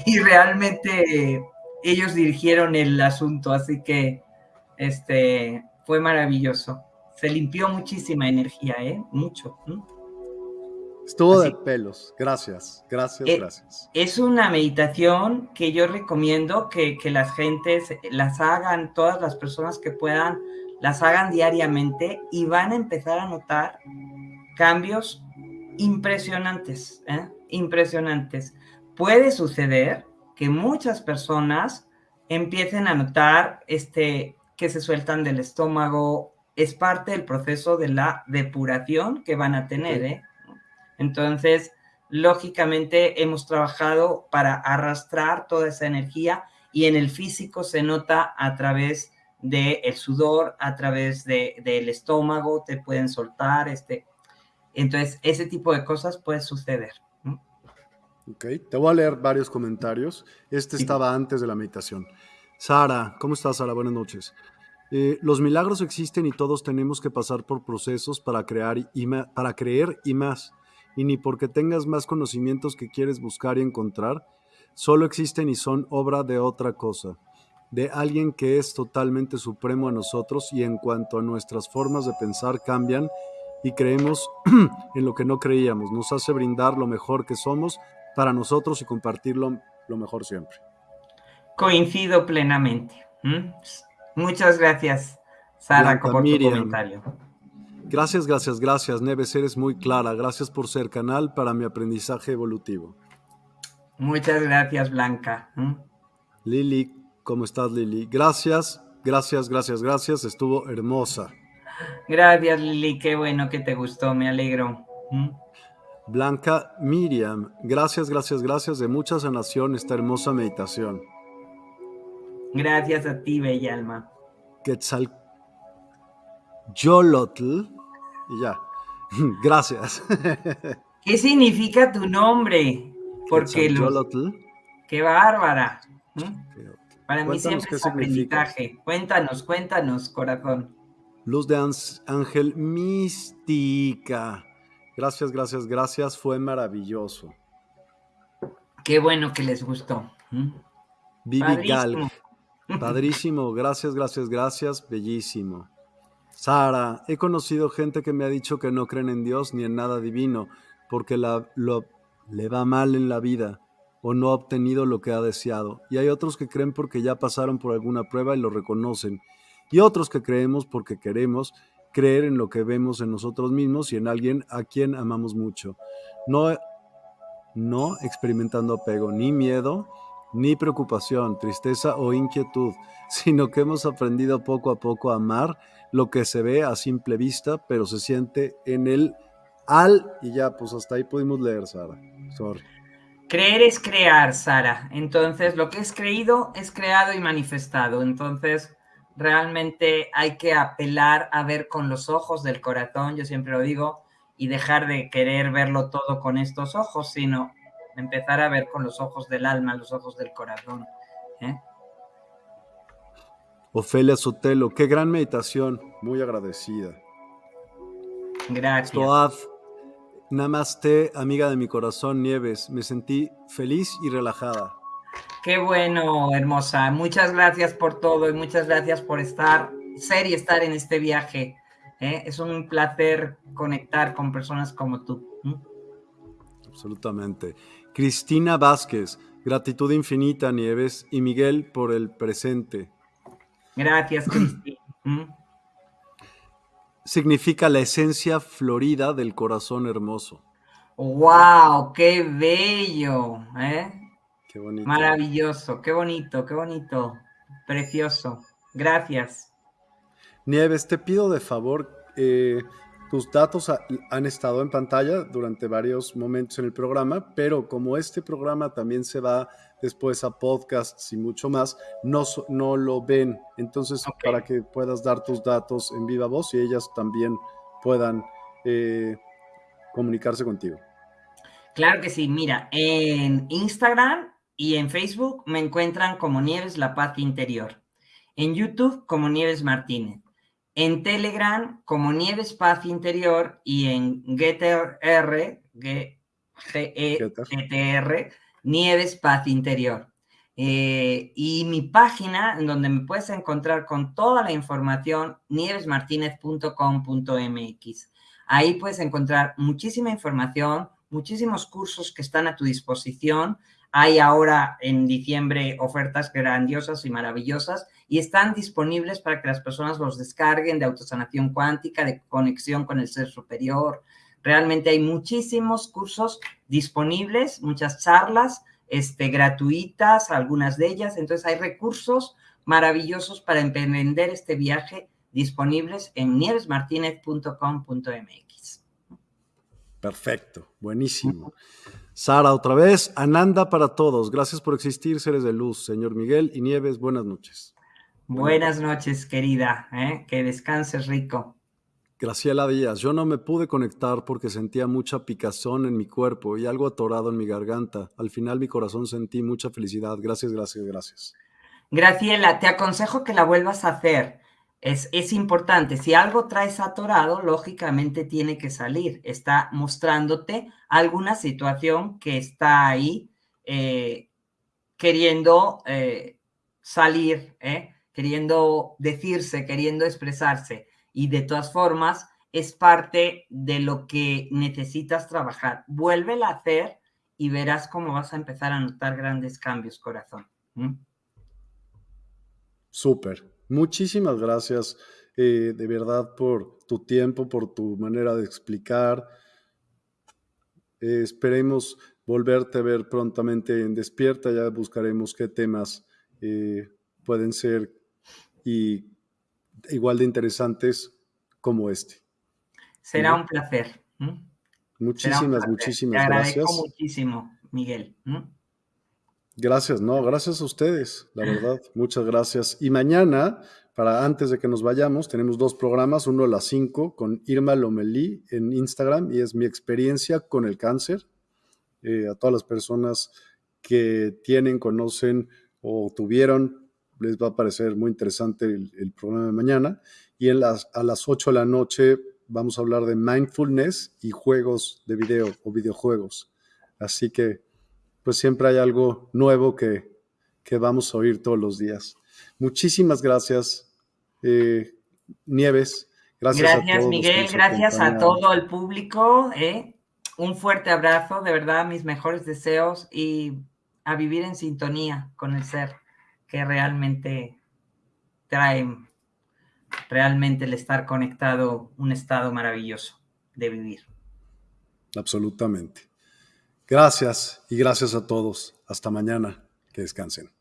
y, realmente ellos dirigieron el asunto, así que este, fue maravilloso. Se limpió muchísima energía, ¿eh? Mucho. Estuvo de pelos. Gracias, gracias, eh, gracias. Es una meditación que yo recomiendo que, que, las gentes las hagan, todas las personas que puedan, las hagan diariamente y van a empezar a notar cambios impresionantes, ¿eh? impresionantes. Puede suceder que muchas personas empiecen a notar este, que se sueltan del estómago, es parte del proceso de la depuración que van a tener. ¿eh? Entonces, lógicamente hemos trabajado para arrastrar toda esa energía y en el físico se nota a través del el sudor, a través de, del estómago, te pueden soltar, este, entonces ese tipo de cosas puede suceder. Ok, te voy a leer varios comentarios. Este estaba antes de la meditación. Sara, ¿cómo estás, Sara? Buenas noches. Eh, los milagros existen y todos tenemos que pasar por procesos para, crear y para creer y más. Y ni porque tengas más conocimientos que quieres buscar y encontrar, solo existen y son obra de otra cosa, de alguien que es totalmente supremo a nosotros y en cuanto a nuestras formas de pensar cambian y creemos en lo que no creíamos, nos hace brindar lo mejor que somos para nosotros y compartirlo lo mejor siempre. Coincido plenamente. Muchas gracias, Sara, por tu comentario. Gracias, gracias, gracias, Neves, eres muy clara. Gracias por ser canal para mi aprendizaje evolutivo. Muchas gracias, Blanca. Lili, ¿cómo estás, Lili? Gracias, gracias, gracias, gracias. Estuvo hermosa. Gracias, Lili. Qué bueno que te gustó. Me alegro. Blanca Miriam, gracias, gracias, gracias de mucha sanación esta hermosa meditación. Gracias a ti, bella alma. Quetzal Yolotl, y ya. Gracias. ¿Qué significa tu nombre? Porque los... ¡Qué bárbara! Para mí siempre es aprendizaje. Cuéntanos, cuéntanos, corazón. Luz de Ángel Mística. Gracias, gracias, gracias. Fue maravilloso. Qué bueno que les gustó. Vivi Gal. Padrísimo. Gracias, gracias, gracias. Bellísimo. Sara, he conocido gente que me ha dicho que no creen en Dios ni en nada divino porque le va mal en la vida o no ha obtenido lo que ha deseado. Y hay otros que creen porque ya pasaron por alguna prueba y lo reconocen. Y otros que creemos porque queremos creer en lo que vemos en nosotros mismos y en alguien a quien amamos mucho. No, no experimentando apego, ni miedo, ni preocupación, tristeza o inquietud, sino que hemos aprendido poco a poco a amar lo que se ve a simple vista, pero se siente en el al y ya, pues hasta ahí pudimos leer, Sara. Sorry. Creer es crear, Sara. Entonces, lo que es creído es creado y manifestado. Entonces, realmente hay que apelar a ver con los ojos del corazón, yo siempre lo digo, y dejar de querer verlo todo con estos ojos, sino empezar a ver con los ojos del alma, los ojos del corazón. ¿eh? Ofelia Sotelo, qué gran meditación, muy agradecida. Gracias. Namaste, amiga de mi corazón, Nieves. Me sentí feliz y relajada. Qué bueno, hermosa. Muchas gracias por todo y muchas gracias por estar, ser y estar en este viaje. ¿eh? Es un placer conectar con personas como tú. Absolutamente. Cristina Vázquez, gratitud infinita, Nieves, y Miguel por el presente. Gracias, Cristina significa la esencia florida del corazón hermoso. ¡Wow! ¡Qué bello! ¿eh? Qué bonito. Maravilloso, qué bonito, qué bonito. Precioso. Gracias. Nieves, te pido de favor, eh, tus datos han estado en pantalla durante varios momentos en el programa, pero como este programa también se va después a podcasts y mucho más, no, no lo ven. Entonces, para que puedas dar tus datos en viva voz y ellas también puedan eh, comunicarse contigo. Claro que sí, mira, en Instagram y en Facebook me encuentran como Nieves La Paz Interior. En YouTube como Nieves Martínez. En Telegram como Nieves Paz Interior y en Getter R, G -E -T -R, Nieves Paz Interior. Eh, y mi página, en donde me puedes encontrar con toda la información, nievesmartinez.com.mx. Ahí puedes encontrar muchísima información, muchísimos cursos que están a tu disposición. Hay ahora en diciembre ofertas grandiosas y maravillosas y están disponibles para que las personas los descarguen de autosanación cuántica, de conexión con el ser superior. Realmente hay muchísimos cursos disponibles, muchas charlas este, gratuitas, algunas de ellas. Entonces hay recursos maravillosos para emprender este viaje disponibles en nievesmartinez.com.mx. Perfecto, buenísimo. Sara, otra vez, Ananda para todos. Gracias por existir, seres de luz. Señor Miguel y Nieves, buenas noches. Buenas noches, querida. ¿eh? Que descanses rico. Graciela Díaz, yo no me pude conectar porque sentía mucha picazón en mi cuerpo y algo atorado en mi garganta. Al final mi corazón sentí mucha felicidad. Gracias, gracias, gracias. Graciela, te aconsejo que la vuelvas a hacer. Es, es, importante. Si algo traes atorado, lógicamente tiene que salir. Está mostrándote alguna situación que está ahí eh, queriendo eh, salir, ¿eh? queriendo decirse, queriendo expresarse. Y de todas formas, es parte de lo que necesitas trabajar. Vuélvela a hacer y verás cómo vas a empezar a notar grandes cambios, corazón. Súper. Muchísimas gracias eh, de verdad por tu tiempo, por tu manera de explicar. Eh, esperemos volverte a ver prontamente en Despierta. Ya buscaremos qué temas eh, pueden ser y igual de interesantes como este. Será un placer. Muchísimas, muchísimas Te agradezco gracias. muchísimo, Miguel. Gracias, no, gracias a ustedes, la verdad, muchas gracias. Y mañana, para antes de que nos vayamos, tenemos dos programas, uno a las 5 con Irma Lomelí en Instagram y es mi experiencia con el cáncer. Eh, a todas las personas que tienen, conocen o tuvieron, les va a parecer muy interesante el, programa de mañana. Y en las, a las 8 de la noche vamos a hablar de mindfulness y juegos de video o videojuegos. Así que pues siempre hay algo nuevo que, vamos a oír todos los días. Muchísimas gracias, eh, Nieves. Gracias, gracias Miguel, gracias a todo el público. Eh. Un fuerte abrazo, de verdad, mis mejores deseos y a vivir en sintonía con el ser que realmente trae realmente el estar conectado, un estado maravilloso de vivir. Absolutamente. Gracias y gracias a todos. Hasta mañana. Que descansen.